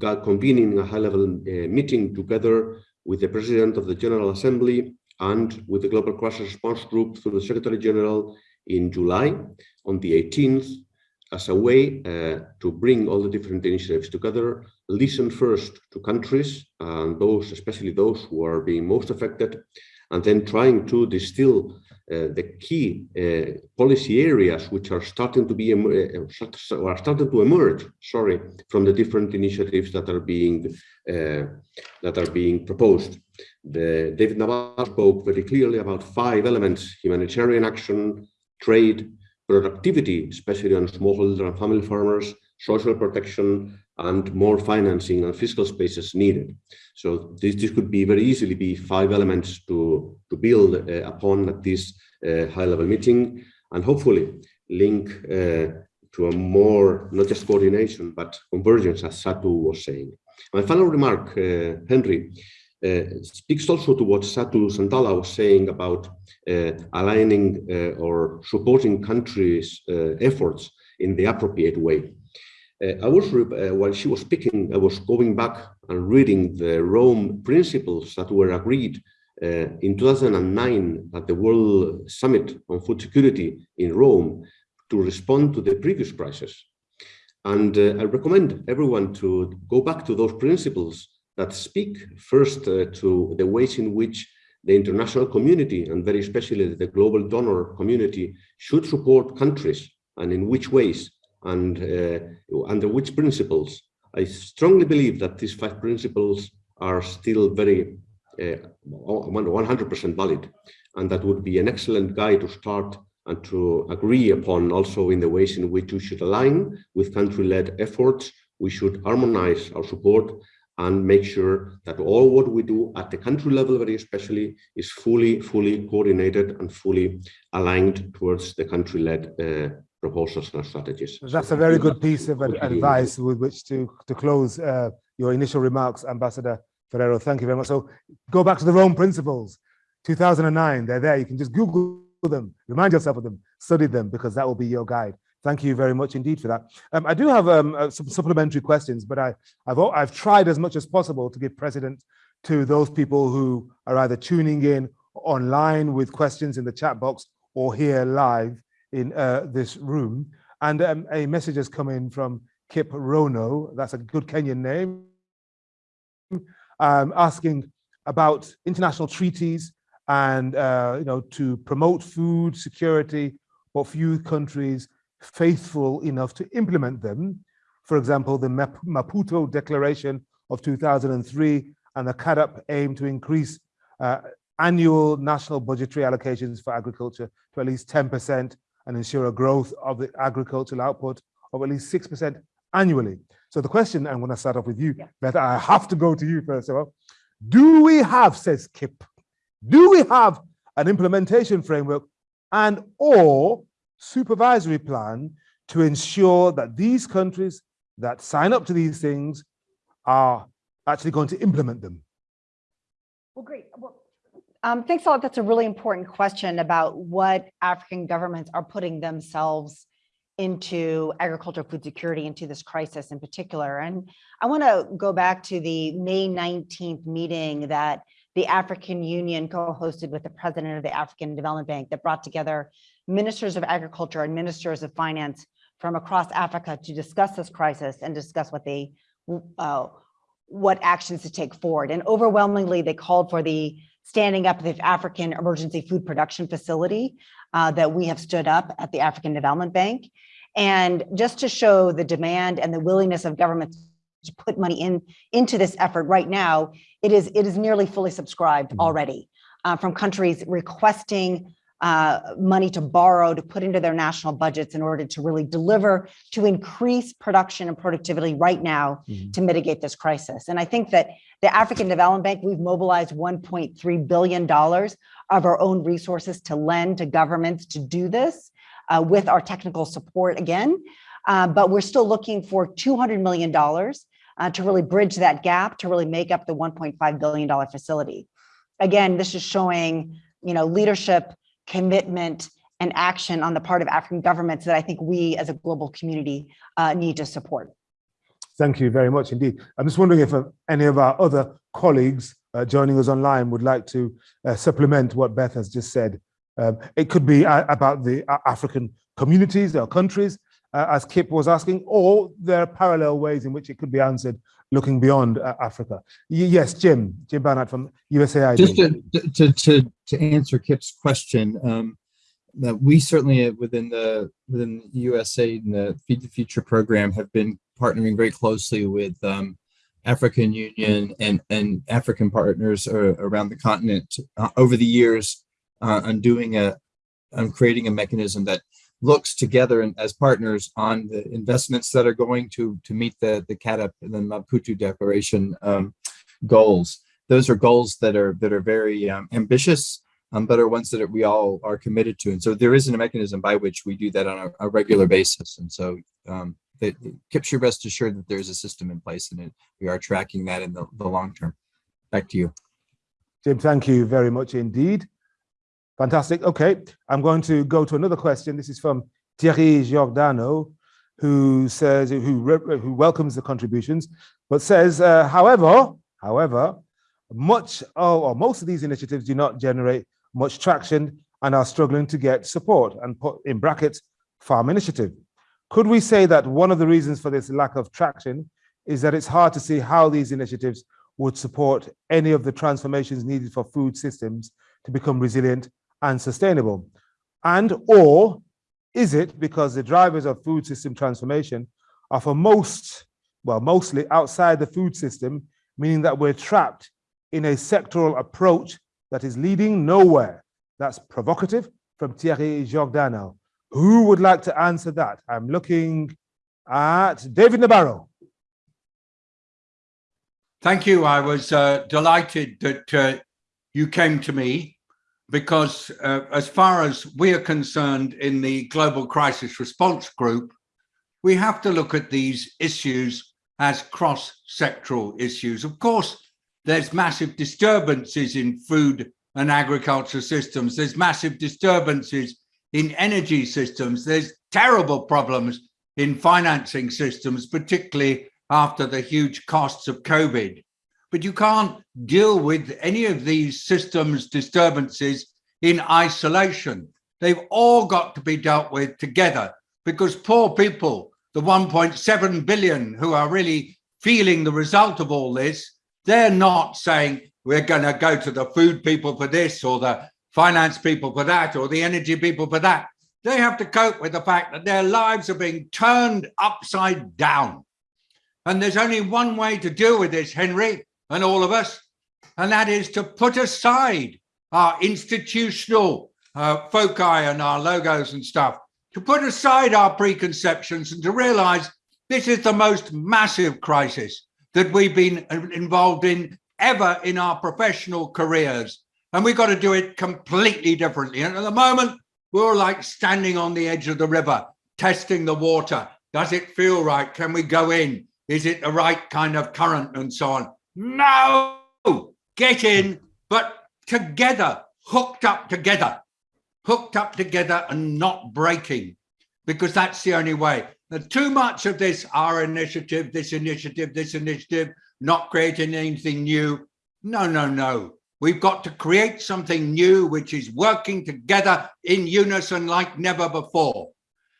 Speaker 8: convening a high-level meeting together with the President of the General Assembly and with the Global Crisis Response Group through the Secretary General in July on the 18th as a way uh, to bring all the different initiatives together, listen first to countries and those, especially those who are being most affected, and then trying to distill uh, the key uh, policy areas which are starting to be uh, are starting to emerge sorry from the different initiatives that are being uh, that are being proposed. The David Nabarro spoke very clearly about five elements humanitarian action trade productivity especially on smallholder and family farmers social protection and more financing and fiscal spaces needed. So this, this could be very easily be five elements to, to build uh, upon at this uh, high-level meeting and hopefully link uh, to a more, not just coordination, but convergence, as Satu was saying. My final remark, uh, Henry, uh, speaks also to what Satu Santala was saying about uh, aligning or supporting countries' efforts in the appropriate way. Uh, I was, uh, while she was speaking, I was going back and reading the Rome principles that were agreed uh, in 2009 at the World Summit on Food Security in Rome to respond to the previous crisis. And uh, I recommend everyone to go back to those principles that speak first uh, to the ways in which the international community and very especially the global donor community should support countries and in which ways and uh, under which principles. I strongly believe that these five principles are still very 100% uh, valid, and that would be an excellent guide to start and to agree upon also in the ways in which we should align with country-led efforts. We should harmonize our support and make sure that all what we do at the country level, very especially, is fully, fully coordinated and fully aligned towards the country-led uh, proposals and strategies.
Speaker 1: That's a very good piece of advice with which to, to close uh, your initial remarks, Ambassador Ferrero. Thank you very much. So go back to the Rome principles, 2009, they're there. You can just Google them, remind yourself of them, study them, because that will be your guide. Thank you very much indeed for that. Um, I do have um, uh, some supplementary questions, but I, I've, I've tried as much as possible to give precedent to those people who are either tuning in online with questions in the chat box or here live in uh, this room. And um, a message has come in from Kip Rono, that's a good Kenyan name, um, asking about international treaties and uh, you know to promote food security, but few countries faithful enough to implement them. For example, the Maputo Declaration of 2003 and the CAADP aim to increase uh, annual national budgetary allocations for agriculture to at least 10% and ensure a growth of the agricultural output of at least 6% annually. So the question, I'm going to start off with you, yeah. I have to go to you first of all. Do we have, says Kip, do we have an implementation framework and or supervisory plan to ensure that these countries that sign up to these things are actually going to implement them?
Speaker 6: Well, great. Well, um, thanks a lot. That's a really important question about what African governments are putting themselves into agricultural food security into this crisis in particular. And I want to go back to the May 19th meeting that the African Union co-hosted with the president of the African Development Bank that brought together ministers of agriculture and ministers of finance from across Africa to discuss this crisis and discuss what they uh, what actions to take forward. And overwhelmingly, they called for the standing up the African Emergency Food Production Facility uh, that we have stood up at the African Development Bank. And just to show the demand and the willingness of governments to put money in into this effort right now, it is it is nearly fully subscribed already uh, from countries requesting uh, money to borrow to put into their national budgets in order to really deliver to increase production and productivity right now
Speaker 1: Mhm.
Speaker 6: to mitigate this crisis. And I think that the African Development Bank, we've mobilized $1.3 billion of our own resources to lend to governments to do this uh, with our technical support again. Uh, but we're still looking for $200 million uh, to really bridge that gap to really make up the $1.5 billion facility. Again, this is showing, you know, leadership, commitment, and action on the part of African governments that I think we as a global community uh, need to support.
Speaker 1: Thank you very much indeed. I'm just wondering if uh, any of our other colleagues uh, joining us online would like to uh, supplement what Beth has just said. Um, it could be uh, about the uh, African communities or countries, uh, as Kip was asking, or there are parallel ways in which it could be answered looking beyond uh, Africa. Y yes, Jim, Jim Barnhart from USAID.
Speaker 5: Just to, to, to, to answer Kip's question, um, that we certainly uh, within the within USA and the Feed the Future program have been partnering very closely with um, African Union and and African partners uh, around the continent uh, over the years uh, on doing a on creating a mechanism that looks together and as partners on the investments that are going to to meet the the CAADP and the Maputo Declaration um, goals. Those are goals that are that are very um, ambitious, um, but are ones that we all are committed to. And so there isn't a mechanism by which we do that on a, a regular basis. And so um, Kip should rest assured that there's a system in place and it, we are tracking that in the, the long term. Back to you.
Speaker 1: Jim, thank you very much indeed. Fantastic. Okay, I'm going to go to another question. This is from Thierry Giordano, who says who who welcomes the contributions, but says, uh, however, however, much or most of these initiatives do not generate much traction and are struggling to get support. And put in brackets, farm initiative. Could we say that one of the reasons for this lack of traction is that it's hard to see how these initiatives would support any of the transformations needed for food systems to become resilient and sustainable? And or is it because the drivers of food system transformation are for most, well, mostly outside the food system, meaning that we're trapped in a sectoral approach that is leading nowhere? That's provocative from Thierry Giordano. Who would like to answer that? I'm looking at David Nabarro.
Speaker 3: Thank you. I was uh, delighted that uh, you came to me because uh, as far as we are concerned in the Global Crisis Response Group, we have to look at these issues as cross-sectoral issues. Of course, there's massive disturbances in food and agriculture systems. There's massive disturbances in energy systems. There's terrible problems in financing systems, particularly after the huge costs of COVID but you can't deal with any of these systems disturbances in isolation. They've all got to be dealt with together because poor people, the 1.7 billion who are really feeling the result of all this, they're not saying we're going to go to the food people for this or the finance people for that or the energy people for that. They have to cope with the fact that their lives are being turned upside down. And there's only one way to deal with this, Henry, and all of us, and that is to put aside our institutional uh, foci and our logos and stuff, to put aside our preconceptions and to realize this is the most massive crisis that we've been involved in ever in our professional careers. And we've got to do it completely differently. And at the moment, we're like standing on the edge of the river, testing the water. Does it feel right? Can we go in? Is it the right kind of current and so on? No, get in, but together, hooked up together, hooked up together and not breaking, because that's the only way. Now, too much of this, our initiative, this initiative, this initiative, not creating anything new. No, no, no. We've got to create something new, which is working together in unison like never before.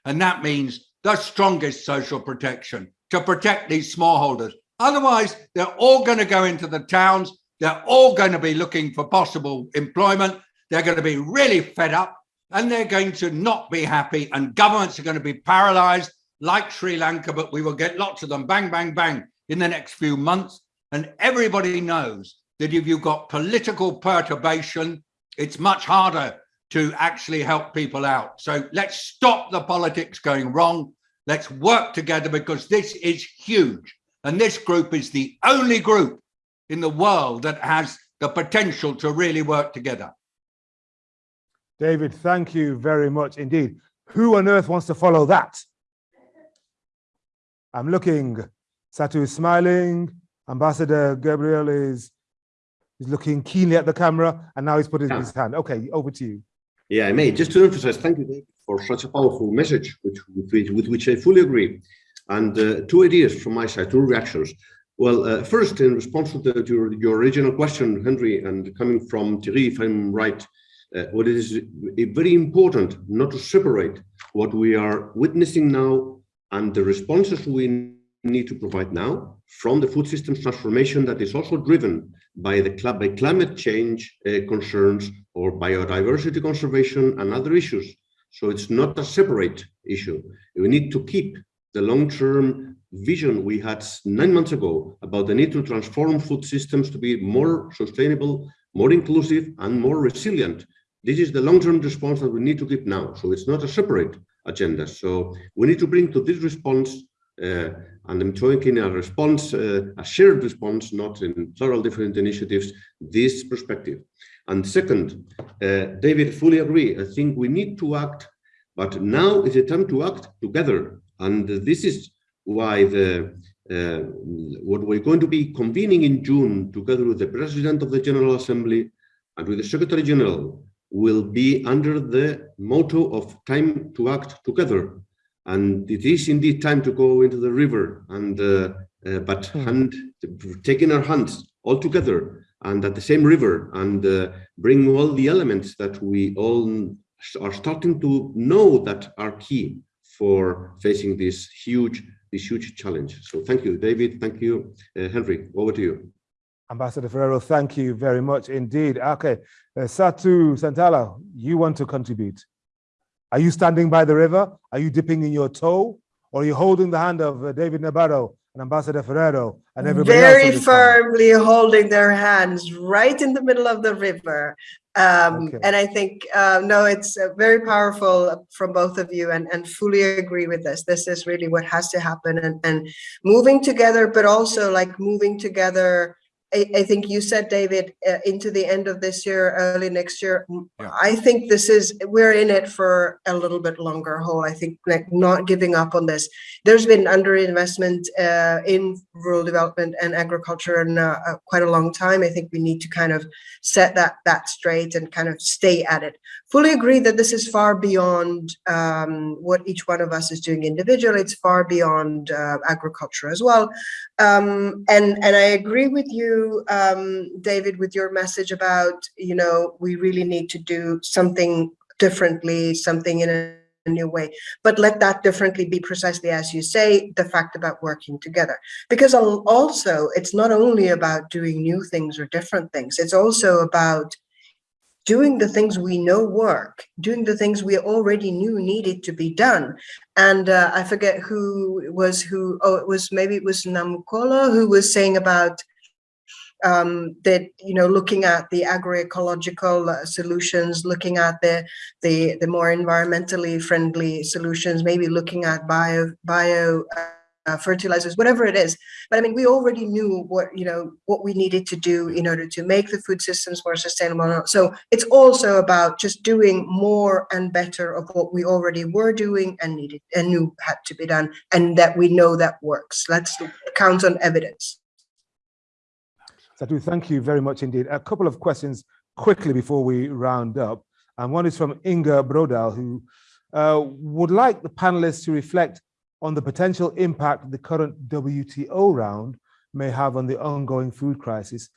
Speaker 3: And that means the strongest social protection to protect these smallholders. Otherwise, they're all going to go into the towns. They're all going to be looking for possible employment. They're going to be really fed up and they're going to not be happy and governments are going to be paralyzed like Sri Lanka, but we will get lots of them bang, bang, bang in the next few months. And everybody knows that if you've got political perturbation, it's much harder to actually help people out. So let's stop the politics going wrong. Let's work together because this is huge. And this group is the only group in the world that has the potential to really work together.
Speaker 1: David, thank you very much indeed. Who on earth wants to follow that? I'm looking. Satu is smiling. Ambassador Gabriel is, is looking keenly at the camera and now he's putting
Speaker 8: Yeah.
Speaker 1: his hand. Okay, over to you.
Speaker 8: Yeah, I may just to emphasize, thank you David, for such a powerful message, which with, which- with which I fully agree. And uh, two ideas from my side, two reactions. Well, uh, first, in response to, the, your, your original question, Henry, and coming from Thierry, if I'm right, uh, what is very important not to separate what we are witnessing now and the responses we need to provide now from the food systems transformation that is also driven by the by climate change uh, concerns or biodiversity conservation and other issues. So it's not a separate issue. We need to keep the long-term vision we had nine months ago about the need to transform food systems to be more sustainable, more inclusive, and more resilient. This is the long-term response that we need to keep now. So it's not a separate agenda. So we need to bring to this response, uh, and I'm talking a response, uh, a shared response, not in several different initiatives, this perspective. And second, uh, David, fully agree. I think we need to act, but now is the time to act together. And this is why the uh, what we're going to be convening in June together with the President of the General Assembly and with the Secretary General will be under the motto of time to act together. And it is indeed time to go into the river and uh, uh, but
Speaker 1: Hmm.
Speaker 8: hand taking our hands all together and at the same river and uh, bring all the elements that we all are starting to know that are key for facing this huge this huge challenge. So thank you, David. Thank you, uh, Henry. Over to you.
Speaker 1: Ambassador Ferrero, thank you very much indeed. Okay, uh, Satu Santala, you want to contribute. Are you standing by the river? Are you dipping in your toe? Or are you holding the hand of uh, David Nabarro and Ambassador Ferrero and everybody else?
Speaker 7: Very
Speaker 1: in this panel?
Speaker 7: firmly holding their hands right in the middle of the river. Um,
Speaker 1: Okay.
Speaker 7: and I think, uh, no, it's uh, very powerful from both of you and, and fully agree with this. This is really what has to happen and, and moving together, but also like moving together. I, I think you said, David, uh, into the end of this year, early next year.
Speaker 3: Yeah.
Speaker 7: I think this is, we're in it for a little bit longer haul. I think like not giving up on this there's been underinvestment uh, in rural development and agriculture in uh, uh, quite a long time. I think we need to kind of set that that straight and kind of stay at it. Fully agree that this is far beyond um, what each one of us is doing individually. It's far beyond uh, agriculture as well. Um, and and I agree with you, um, David, with your message about you know we really need to do something differently, something in a a new way. But let that differently be precisely as you say the fact about working together. Because also it's not only about doing new things or different things. It's also about doing the things we know work doing the things we already knew needed to be done. And uh, i forget who was who oh it was maybe it was Namukolo who was saying about um, that you know looking at the agroecological uh, solutions looking at the the the more environmentally friendly solutions maybe looking at bio bio uh, fertilizers, whatever it is. But I mean, we already knew what, you know, what we needed to do in order to make the food systems more sustainable. So it's also about just doing more and better of what we already were doing and needed and knew had to be done and that we know that works. Let's count on evidence.
Speaker 1: Satu, thank you very much indeed. A couple of questions quickly before we round up. And one is from Inga Brodal, who uh, would like the panelists to reflect on the potential impact the current WTO round may have on the ongoing food crisis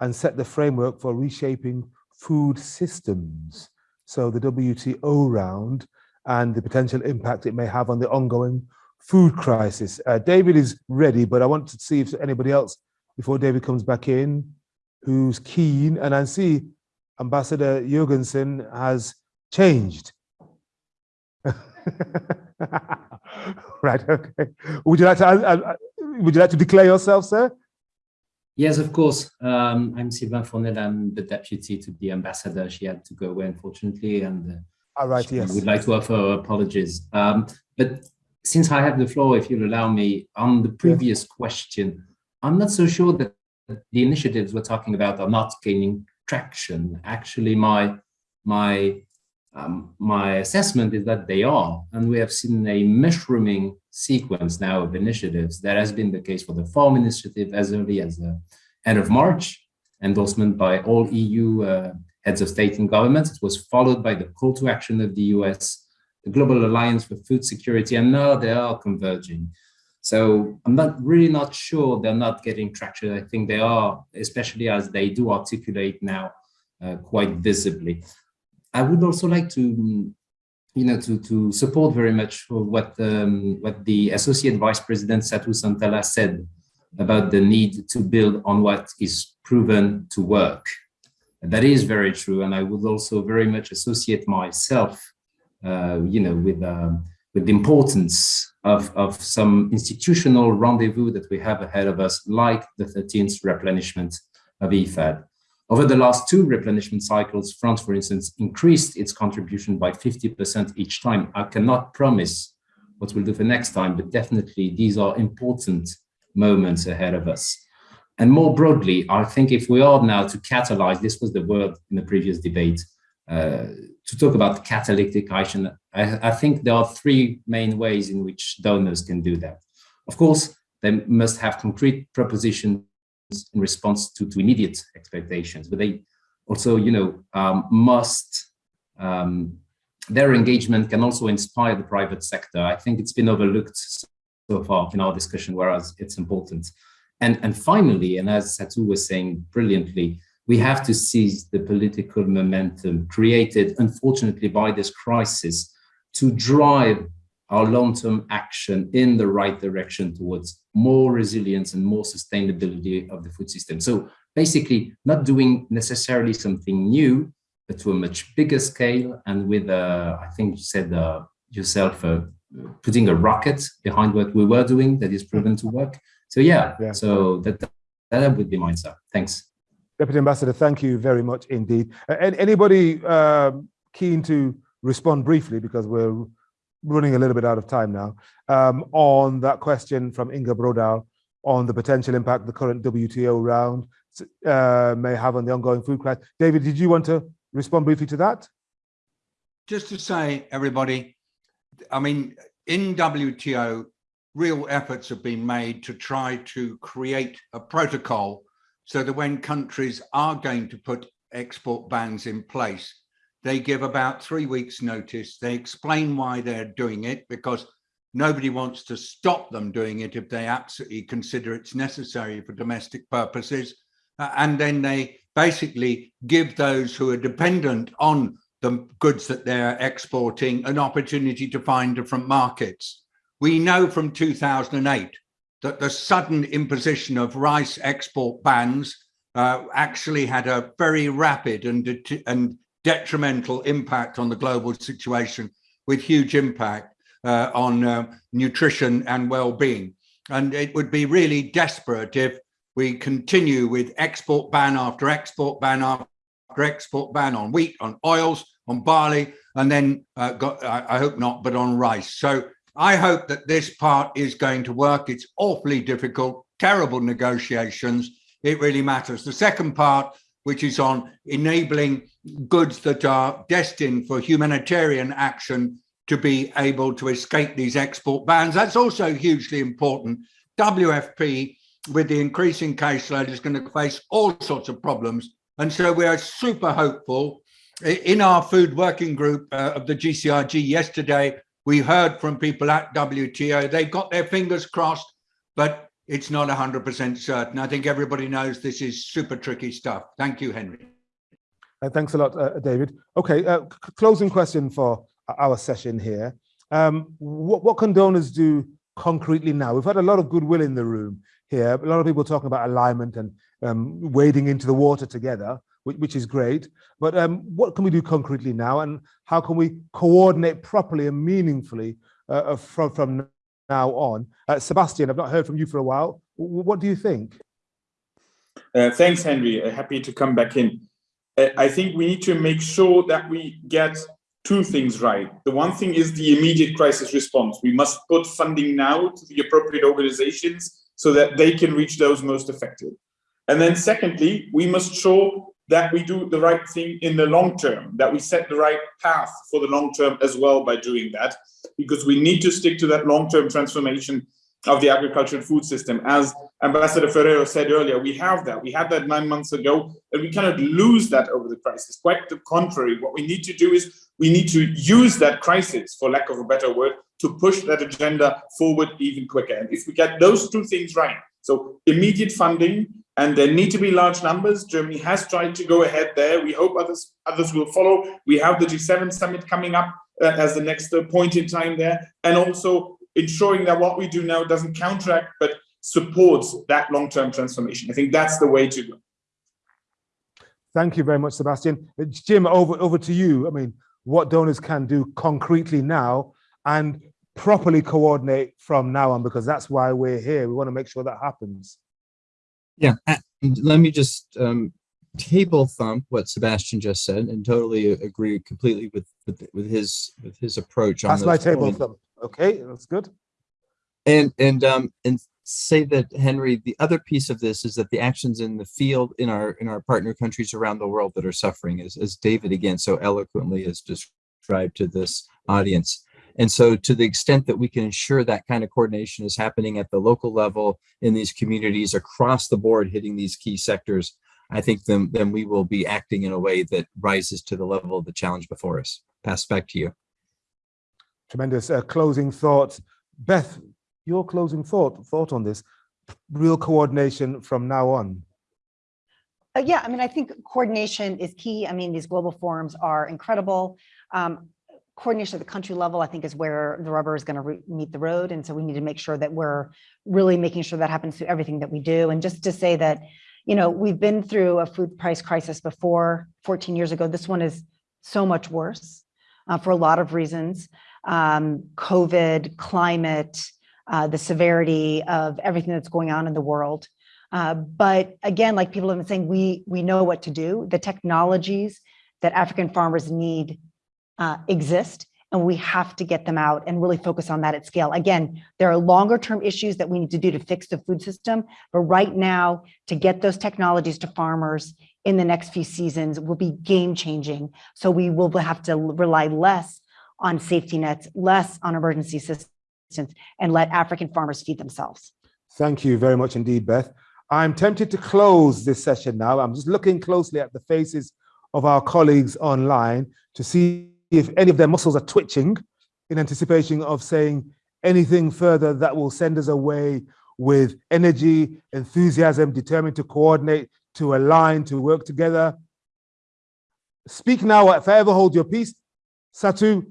Speaker 1: and set the framework for reshaping food systems. So the WTO round and the potential impact it may have on the ongoing food crisis. Uh, David is ready, but I want to see if anybody else, before David comes back in, who's keen. And I see Ambassador Jurgensen has changed. right, okay. Would you like to, uh, uh, would you like to declare yourself, sir?
Speaker 9: Yes, of course. Um, I'm Sylvain Fournel. I'm the deputy to the ambassador. She had to go away, unfortunately, and uh,
Speaker 1: All right, yes.
Speaker 9: would like to offer apologies. Um, but since I have the floor, if you'll allow me, on the previous question, I'm not so sure that the initiatives we're talking about are not gaining traction. Actually, my my um, my assessment is that they are, and we have seen a mushrooming sequence now of initiatives. That has been the case for the FARM Initiative as early as the end of March, endorsement by all EU uh, heads of state and governments. It was followed by the call to action of the US, the Global Alliance for Food Security, and now they are converging. So I'm not really not sure they're not getting traction. I think they are, especially as they do articulate now uh, quite visibly. I would also like to, you know, to, to support very much what, um, what the Associate Vice President Satu Santala said about the need to build on what is proven to work. That is very true. And I would also very much associate myself, uh, you know, with, um, with the importance of, of some institutional rendezvous that we have ahead of us, like the 13th replenishment of IFAD. Over the last two replenishment cycles, France, for instance, increased its contribution by 50% each time. I cannot promise what we'll do for next time, but definitely these are important moments ahead of us. And more broadly, I think if we are now to catalyze, this was the word in the previous debate, uh, to talk about catalytic action, I, I think there are three main ways in which donors can do that. Of course, they must have concrete propositions in response to, to immediate expectations, but they also, you know, um, must, um, their engagement can also inspire the private sector. I think it's been overlooked so far in our discussion, whereas it's important. And, and finally, and as Satu was saying brilliantly, we have to seize the political momentum created, unfortunately, by this crisis to drive our long-term action in the right direction towards more resilience and more sustainability of the food system. So basically not doing necessarily something new, but to a much bigger scale and with, uh, I think you said uh, yourself, uh, putting a rocket behind what we were doing that is proven to work. So yeah, yeah. so that, that would be my answer. Thanks.
Speaker 1: Deputy Ambassador, thank you very much indeed. Uh, anybody um, keen to respond briefly because we're running a little bit out of time now, um, on that question from Inga Brodal on the potential impact the current WTO round uh, may have on the ongoing food crisis. David, did you want to respond briefly to that?
Speaker 3: Just to say, everybody, I mean, in WTO, real efforts have been made to try to create a protocol so that when countries are going to put export bans in place, they give about three weeks notice. They explain why they're doing it because nobody wants to stop them doing it if they absolutely consider it's necessary for domestic purposes. Uh, and then they basically give those who are dependent on the goods that they're exporting an opportunity to find different markets. We know from 2008 that the sudden imposition of rice export bans uh, actually had a very rapid and, and detrimental impact on the global situation with huge impact uh, on uh, nutrition and well-being. And it would be really desperate if we continue with export ban after export ban after export ban on wheat, on oils, on barley, and then uh, got, I, I hope not, but on rice. So I hope that this part is going to work. It's awfully difficult, terrible negotiations. It really matters. The second part, which is on enabling goods that are destined for humanitarian action to be able to escape these export bans. That's also hugely important. WFP, with the increasing caseload, is going to face all sorts of problems. And so we are super hopeful. In our food working group uh, of the GCRG yesterday, we heard from people at WTO. They've got their fingers crossed, but it's not 100% certain. I think everybody knows this is super tricky stuff. Thank you, Henry.
Speaker 1: Uh, thanks a lot, uh, David. Okay, uh, closing question for our session here. Um, what, what can donors do concretely now? We've had a lot of goodwill in the room here. A lot of people talking about alignment and um, wading into the water together, which, which is great. But um, what can we do concretely now? And how can we coordinate properly and meaningfully uh, from, from now on? Uh, Sebastian, I've not heard from you for a while. What do you think?
Speaker 4: Uh, thanks, Henry. Uh, happy to come back in. Uh, I think we need to make sure that we get two things right. The one thing is the immediate crisis response. We must put funding now to the appropriate organizations so that they can reach those most affected. And then secondly, we must show that we do the right thing in the long term, that we set the right path for the long term as well by doing that, because we need to stick to that long-term transformation of the agricultural food system. As Ambassador Ferrero said earlier, we have that. We had that nine months ago, and we cannot lose that over the crisis. Quite the contrary. What we need to do is we need to use that crisis, for lack of a better word, to push that agenda forward even quicker. And if we get those two things right, so immediate funding, and there need to be large numbers. Germany has tried to go ahead there. We hope others others will follow. We have the G7 summit coming up as the next uh, point in time there, and also ensuring that what we do now doesn't counteract but supports that long-term transformation. I think that's the way to go.
Speaker 1: Thank you very much, Sebastian. Uh, Jim, over, over to you. I mean, what donors can do concretely now and properly coordinate from now on, because that's why we're here. We want to make sure that happens.
Speaker 5: Yeah, let me just um, table thump what Sebastian just said and totally agree completely with with, with his with his approach.
Speaker 1: That's my table points. thump. Okay, that's good.
Speaker 5: And and um and say that Henry, the other piece of this is that the actions in the field in our in our partner countries around the world that are suffering, as as David again so eloquently has described to this audience. And so to the extent that we can ensure that kind of coordination is happening at the local level in these communities across the board, hitting these key sectors, I think then, then we will be acting in a way that rises to the level of the challenge before us. Pass back to you.
Speaker 1: Tremendous uh, closing thoughts. Beth, your closing thought thought on this real coordination from now on.
Speaker 6: Uh, yeah, I mean, I think coordination is key. I mean, these global forums are incredible. Um, coordination at the country level, I think, is where the rubber is going to meet the road. And so we need to make sure that we're really making sure that happens through everything that we do. And just to say that, you know, we've been through a food price crisis before 14 years ago. This one is so much worse uh, for a lot of reasons. Um, COVID, climate, uh, the severity of everything that's going on in the world. Uh, but again, like people have been saying, we, we know what to do. The technologies that African farmers need uh, exist and we have to get them out and really focus on that at scale. Again, there are longer term issues that we need to do to fix the food system, but right now to get those technologies to farmers in the next few seasons will be game changing. So we will have to rely less on safety nets, less on emergency assistance and let African farmers feed themselves.
Speaker 1: Thank you very much indeed, Beth. I'm tempted to close this session now. I'm just looking closely at the faces of our colleagues online to see if any of their muscles are twitching in anticipation of saying anything further that will send us away with energy, enthusiasm, determined to coordinate, to align, to work together. Speak now, if I ever hold your peace. Satu,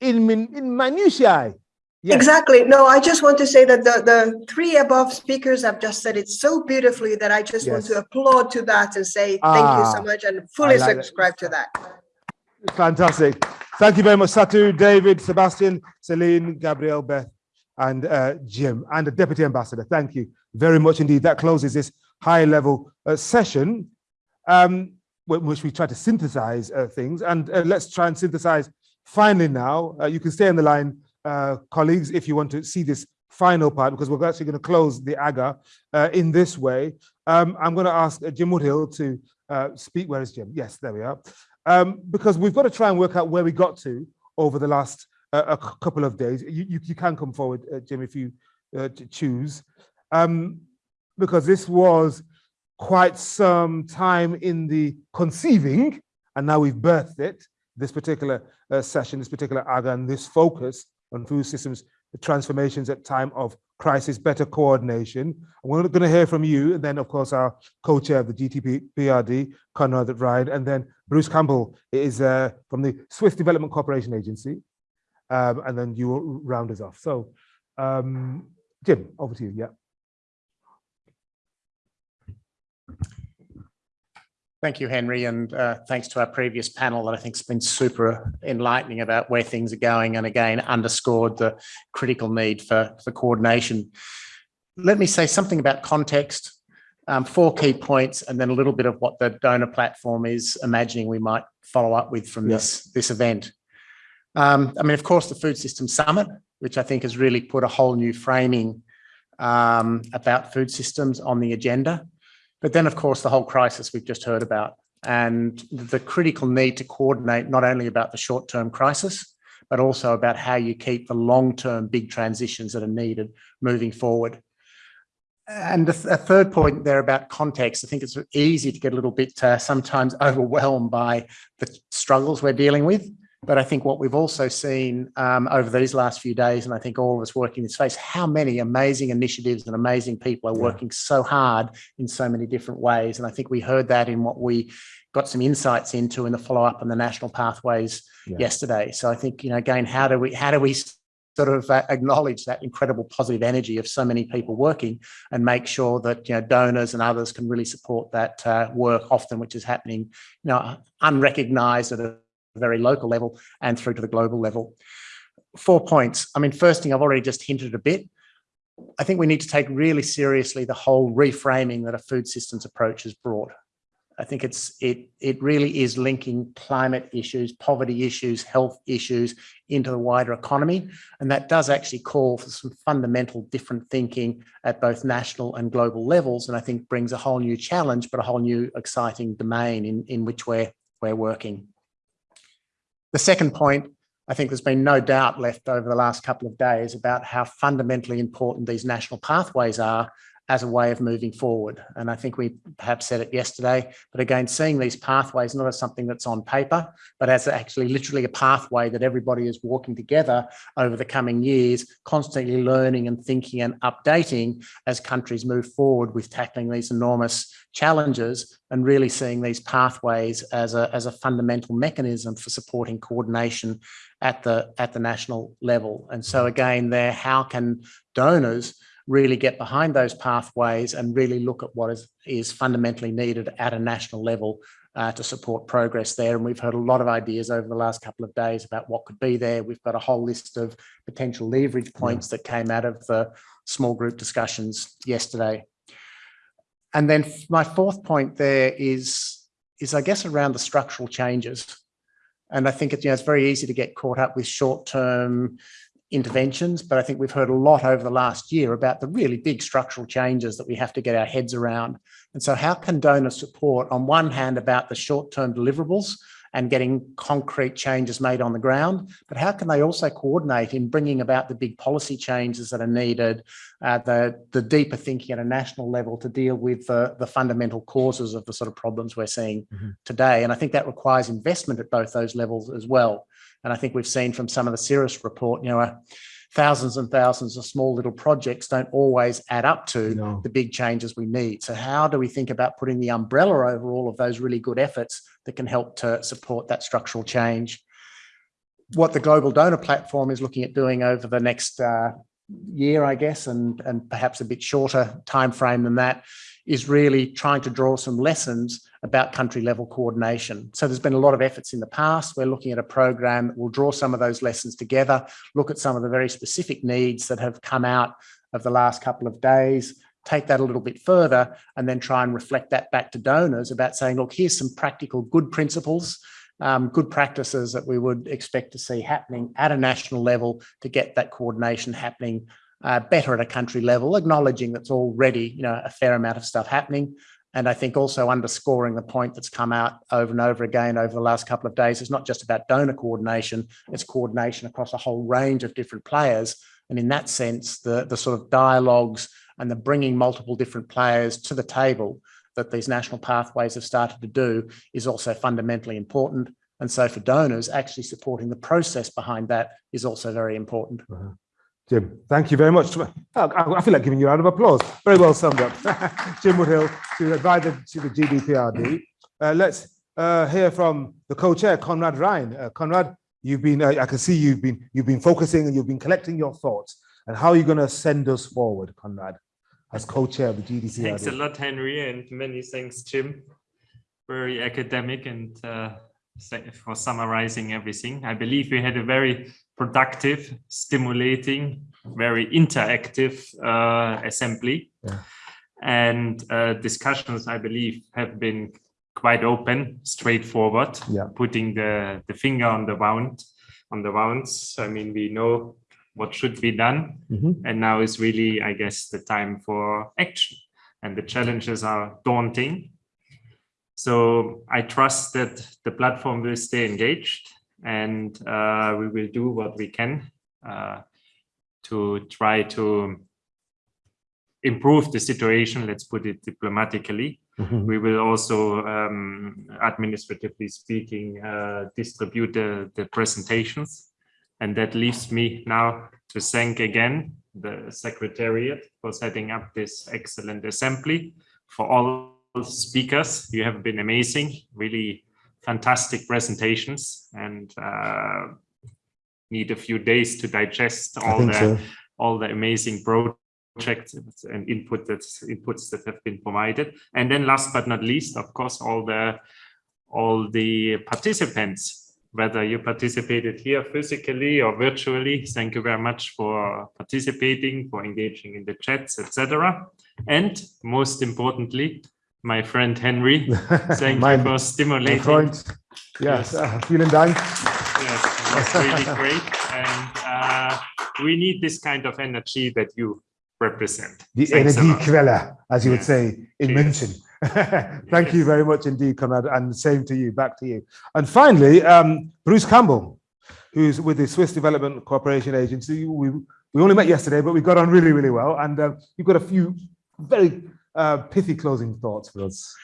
Speaker 1: in, in minutiae.
Speaker 7: Yes. Exactly. No, I just want to say that the, the three above speakers have just said it so beautifully that I just yes. want to applaud to that and say thank ah, you so much and fully like subscribe that. to that.
Speaker 1: Fantastic. Thank you very much, Satu, David, Sebastian, Celine, Gabrielle, Beth, and uh, Jim, and the Deputy Ambassador. Thank you very much indeed. That closes this high level uh, session, um, which we try to synthesize uh, things. And uh, let's try and synthesize finally now. Uh, you can stay on the line uh, colleagues, if you want to see this final part, because we're actually going to close the AGA in this way, um, I'm going to ask Jim Woodhill to speak. Where is Jim? Yes, there we are. Um, because we've got to try and work out where we got to over the last uh, a couple of days. You, you, you can come forward, uh, Jim, if you uh, choose. Um, because this was quite some time in the conceiving, and now we've birthed it, this particular uh, session, this particular AGA, and this focus on food systems transformations at time of crisis, better coordination. We're going to hear from you, and then, of course, our co-chair of the GTP PRD, Conrad Ryan, and then Bruce Campbell is uh, from the Swiss Development Cooperation Agency, um, and then you will round us off. So, um, Jim, over to you. Yeah.
Speaker 10: Thank you, Henry, and uh, thanks to our previous panel that I think has been super enlightening about where things are going and again underscored the critical need for, for coordination. Let me say something about context, um, four key points, and then a little bit of what the donor platform is imagining we might follow up with from yeah. this, this event. Um, I mean, of course, the Food System Summit, which I think has really put a whole new framing um, about food systems on the agenda. But then, of course, the whole crisis we've just heard about and the critical need to coordinate not only about the short-term crisis, but also about how you keep the long-term big transitions that are needed moving forward. And a, third point there about context, I think it's easy to get a little bit uh, sometimes overwhelmed by the struggles we're dealing with. But I think what we've also seen um, over these last few days, and I think all of us working in this space, how many amazing initiatives and amazing people are yeah. working so hard in so many different ways. And I think we heard that in what we got some insights into in the follow up on the national pathways yeah. yesterday. So I think, you know, again, how do we, how do we sort of uh, acknowledge that incredible positive energy of so many people working and make sure that you know donors and others can really support that uh, work often which is happening you know unrecognized at a very local level and through to the global level. Four points. I mean, first thing I've already just hinted a bit. I think we need to take really seriously the whole reframing that a food systems approach has brought. I think it's it it really is linking climate issues, poverty issues, health issues into the wider economy. And that does actually call for some fundamental different thinking at both national and global levels. And I think brings a whole new challenge, but a whole new exciting domain in, in which we're, we're working. The second point, I think there's been no doubt left over the last couple of days about how fundamentally important these national pathways are as a way of moving forward. And I think we perhaps said it yesterday, but again, seeing these pathways not as something that's on paper, but as actually literally a pathway that everybody is walking together over the coming years, constantly learning and thinking and updating as countries move forward with tackling these enormous challenges and really seeing these pathways as a, as a fundamental mechanism for supporting coordination at the, at the national level. And so again, there, how can donors really get behind those pathways and really look at what is, is fundamentally needed at a national level uh, to support progress there. And we've heard a lot of ideas over the last couple of days about what could be there. We've got a whole list of potential leverage points that came out of the small group discussions yesterday. And then my fourth point there is, is I guess around the structural changes. And I think it, you know, it's very easy to get caught up with short-term interventions, but I think we've heard a lot over the last year about the really big structural changes that we have to get our heads around. And so how can donors support on one hand about the short-term deliverables and getting concrete changes made on the ground, but how can they also coordinate in bringing about the big policy changes that are needed, uh, the, the deeper thinking at a national level to deal with the, the fundamental causes of the sort of problems we're seeing mm -hmm. today. And I think that requires investment at both those levels as well. And I think we've seen from some of the Ceres report, you know, uh, thousands and thousands of small little projects don't always add up to no. the big changes we need. So how do we think about putting the umbrella over all of those really good efforts that can help to support that structural change? What the Global Donor Platform is looking at doing over the next uh, year, I guess, and, and perhaps a bit shorter time frame than that, is really trying to draw some lessons about country level coordination. So there's been a lot of efforts in the past. We're looking at a program that will draw some of those lessons together, look at some of the very specific needs that have come out of the last couple of days, take that a little bit further, and then try and reflect that back to donors about saying, look, here's some practical good principles um, good practices that we would expect to see happening at a national level to get that coordination happening uh, better at a country level, acknowledging that's already you know a fair amount of stuff happening. And I think also underscoring the point that's come out over and over again over the last couple of days, it's not just about donor coordination, it's coordination across a whole range of different players. And in that sense, the, the sort of dialogues and the bringing multiple different players to the table that these national pathways have started to do is also fundamentally important. And so for donors, actually supporting the process behind that is also very important.
Speaker 1: Uh -huh. Jim, thank you very much. I feel like giving you a round of applause. Very well summed up. Jim Woodhill, to advisor to the GDPRD. Uh, let's uh, hear from the co-chair, Conrad Ryan. Uh, Conrad, you've been, uh, I can see you've been, you've been focusing and you've been collecting your thoughts. And how are you going to send us forward, Conrad? as co-chair of the GDC.
Speaker 11: Thanks a lot, Henry, and many thanks, Jim. Very academic and uh, for summarizing everything. I believe we had a very productive, stimulating, very interactive uh, assembly. Yeah. And uh, discussions, I believe, have been quite open, straightforward, yeah. putting the, the finger on the wound, on the wounds. I mean, we know what should be done. Mm -hmm. And now is really, I guess, the time for action. And the challenges are daunting. So I trust that the platform will stay engaged and uh, we will do what we can uh, to try to improve the situation, let's put it diplomatically. Mm -hmm. We will also, um, administratively speaking, uh, distribute the, the presentations and that leaves me now to thank again the Secretariat for setting up this excellent assembly. For all speakers, you have been amazing, really fantastic presentations and uh, need a few days to digest all the so. all the amazing projects and input that inputs that have been provided. And then last but not least, of course, all the all the participants whether you participated here physically or virtually. Thank you very much for participating, for engaging in the chats, etc. And most importantly, my friend Henry, thank you for stimulating.
Speaker 1: Freund. Yes, yes. Uh, vielen Dank.
Speaker 11: Yes, that's really great. And uh, we need this kind of energy that you represent.
Speaker 1: The Energiequelle, as you yes. would say in Cheers. München. Thank yes. you very much indeed, Conrad, and same to you, back to you. And finally, um, Bruce Campbell, who's with the Swiss Development Cooperation Agency. We, we only met yesterday, but we got on really, really well. And uh, you've got a few very uh, pithy closing thoughts for us.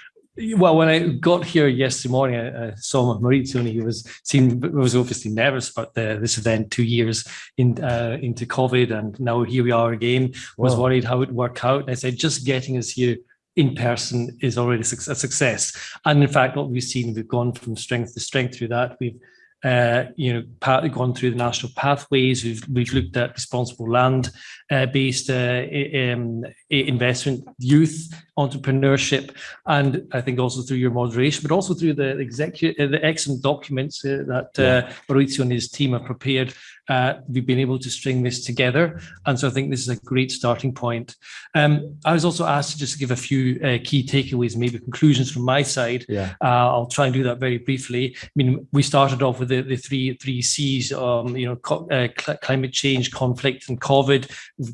Speaker 12: Well, when I got here yesterday morning, I, I saw Maurizio and he was seemed was obviously nervous about the, this event two years in, uh, into COVID, and now here we are again. Was worried how it would work out. And I said, just getting us here in person is already a success. And in fact, what we've seen, we've gone from strength to strength through that. We've uh, you know, partly gone through the national pathways. We've we've looked at responsible land uh, based uh, um, investment, youth entrepreneurship, and I think also through your moderation, but also through the executive, uh, the excellent documents uh, that uh, Maurizio and his team have prepared uh, we've been able to string this together. And so I think this is a great starting point. Um, I was also asked to just give a few uh, key takeaways, maybe conclusions from my side. Yeah. Uh, I'll try and do that very briefly. I mean, we started off with the, the three three C's, um, you know, uh, cl climate change, conflict, and COVID.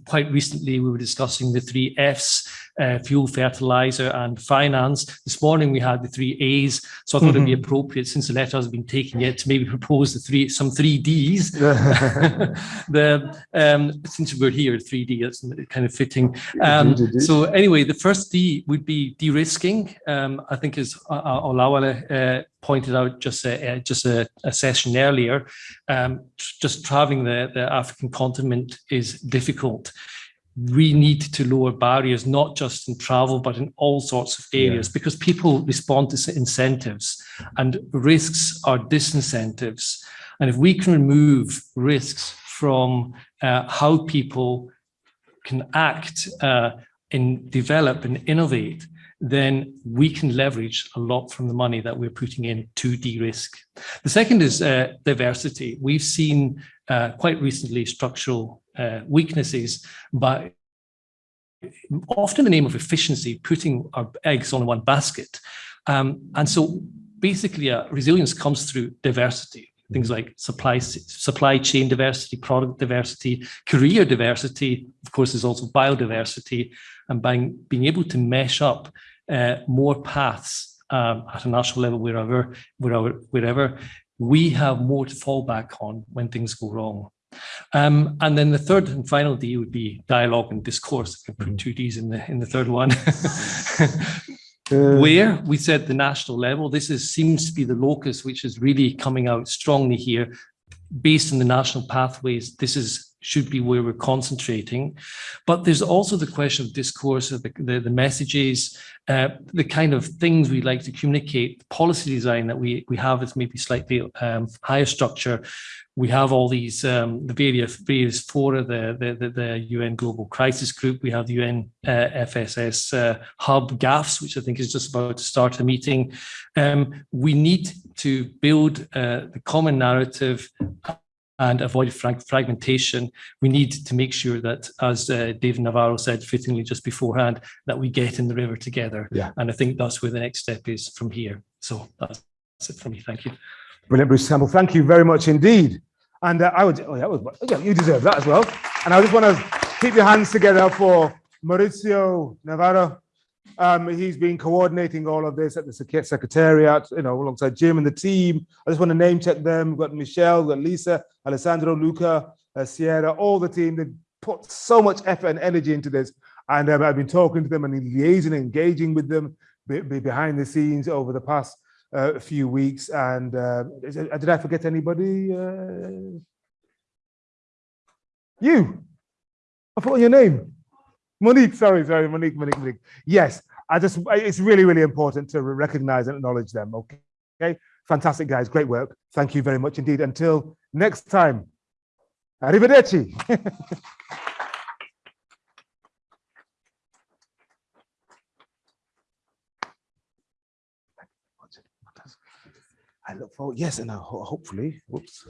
Speaker 12: Quite recently, we were discussing the three F's, uh, fuel, fertilizer, and finance. This morning we had the three A's, so I thought mm -hmm. it'd be mm-hmm. appropriate since the letter has been taken yet to maybe propose the three some three D's. the um, since we're here, 3D, that's kind of fitting. Um, so anyway, the first D would be de-risking. Um, I think as uh, uh Olawale uh, pointed out just a, uh, just a, a session earlier, um, just traveling the, the African continent is difficult we need to lower barriers, not just in travel, but in all sorts of areas, yeah. because people respond to incentives and risks are disincentives. And if we can remove risks from uh, how people can act uh, and develop and innovate, then we can leverage a lot from the money that we're putting in to de-risk. The second is uh, diversity. We've seen uh, quite recently structural uh, weaknesses, but often the name of efficiency, putting our eggs on one basket. Um, and so basically uh, resilience comes through diversity. Things like supply supply chain diversity, product diversity, career diversity. Of course, there's also biodiversity, and by being able to mesh up uh, more paths um, at a national level, wherever, wherever, wherever, we have more to fall back on when things go wrong. Um, and then the third and final D would be dialogue and discourse. I can put two Ds in the in the third one. Where we said the national level, this is seems to be the locus which is really coming out strongly here. Based on the national pathways, this is should be where we're concentrating. But there's also the question of discourse, of the, the, the messages, uh, the kind of things we like to communicate, policy design that we, we have is maybe slightly um, higher structure. We have all these, um, the various, various fora, the, the, the, the UN Global Crisis Group, we have the UN uh, FSS uh, Hub GAFS, which I think is just about to start a meeting. Um, we need to build uh, the common narrative and avoid frag fragmentation, we need to make sure that, as uh, David Nabarro said fittingly just beforehand, that we get in the river together.
Speaker 1: Yeah.
Speaker 12: And I think that's where the next step is from here. So that's, that's it from me. Thank you.
Speaker 1: Brilliant, Bruce Campbell. Thank you very much indeed. And uh, I would, oh, that was, yeah, you deserve that as well. And I just want to keep your hands together for Maurizio Navarra. Um, he's been coordinating all of this at the Secretariat, you know, alongside Jim and the team. I just want to name check them. We've got Michelle, we've got Lisa, Alessandro, Luca, uh, Sierra, all the team. They put so much effort and energy into this. And um, I've been talking to them and liaising, engaging with them be, be behind the scenes over the past uh, few weeks. And uh, it- did I forget anybody? Uh, you. I forgot your name. Monique, sorry, sorry, Monique, Monique, Monique. Yes, I just, it's really, really important to recognize and acknowledge them. Okay. Okay. Fantastic, guys. Great work. Thank you very much indeed. Until next time. Arrivederci. I look forward, yes, and hopefully, whoops.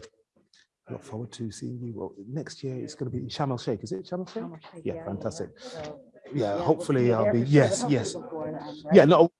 Speaker 1: Look forward to seeing you. Well, next year it's going to be in Sharm el Sheikh. Is it Sharm el Sheikh? Yeah, fantastic. Yeah, hopefully I'll be, yes, yes. Yeah, no,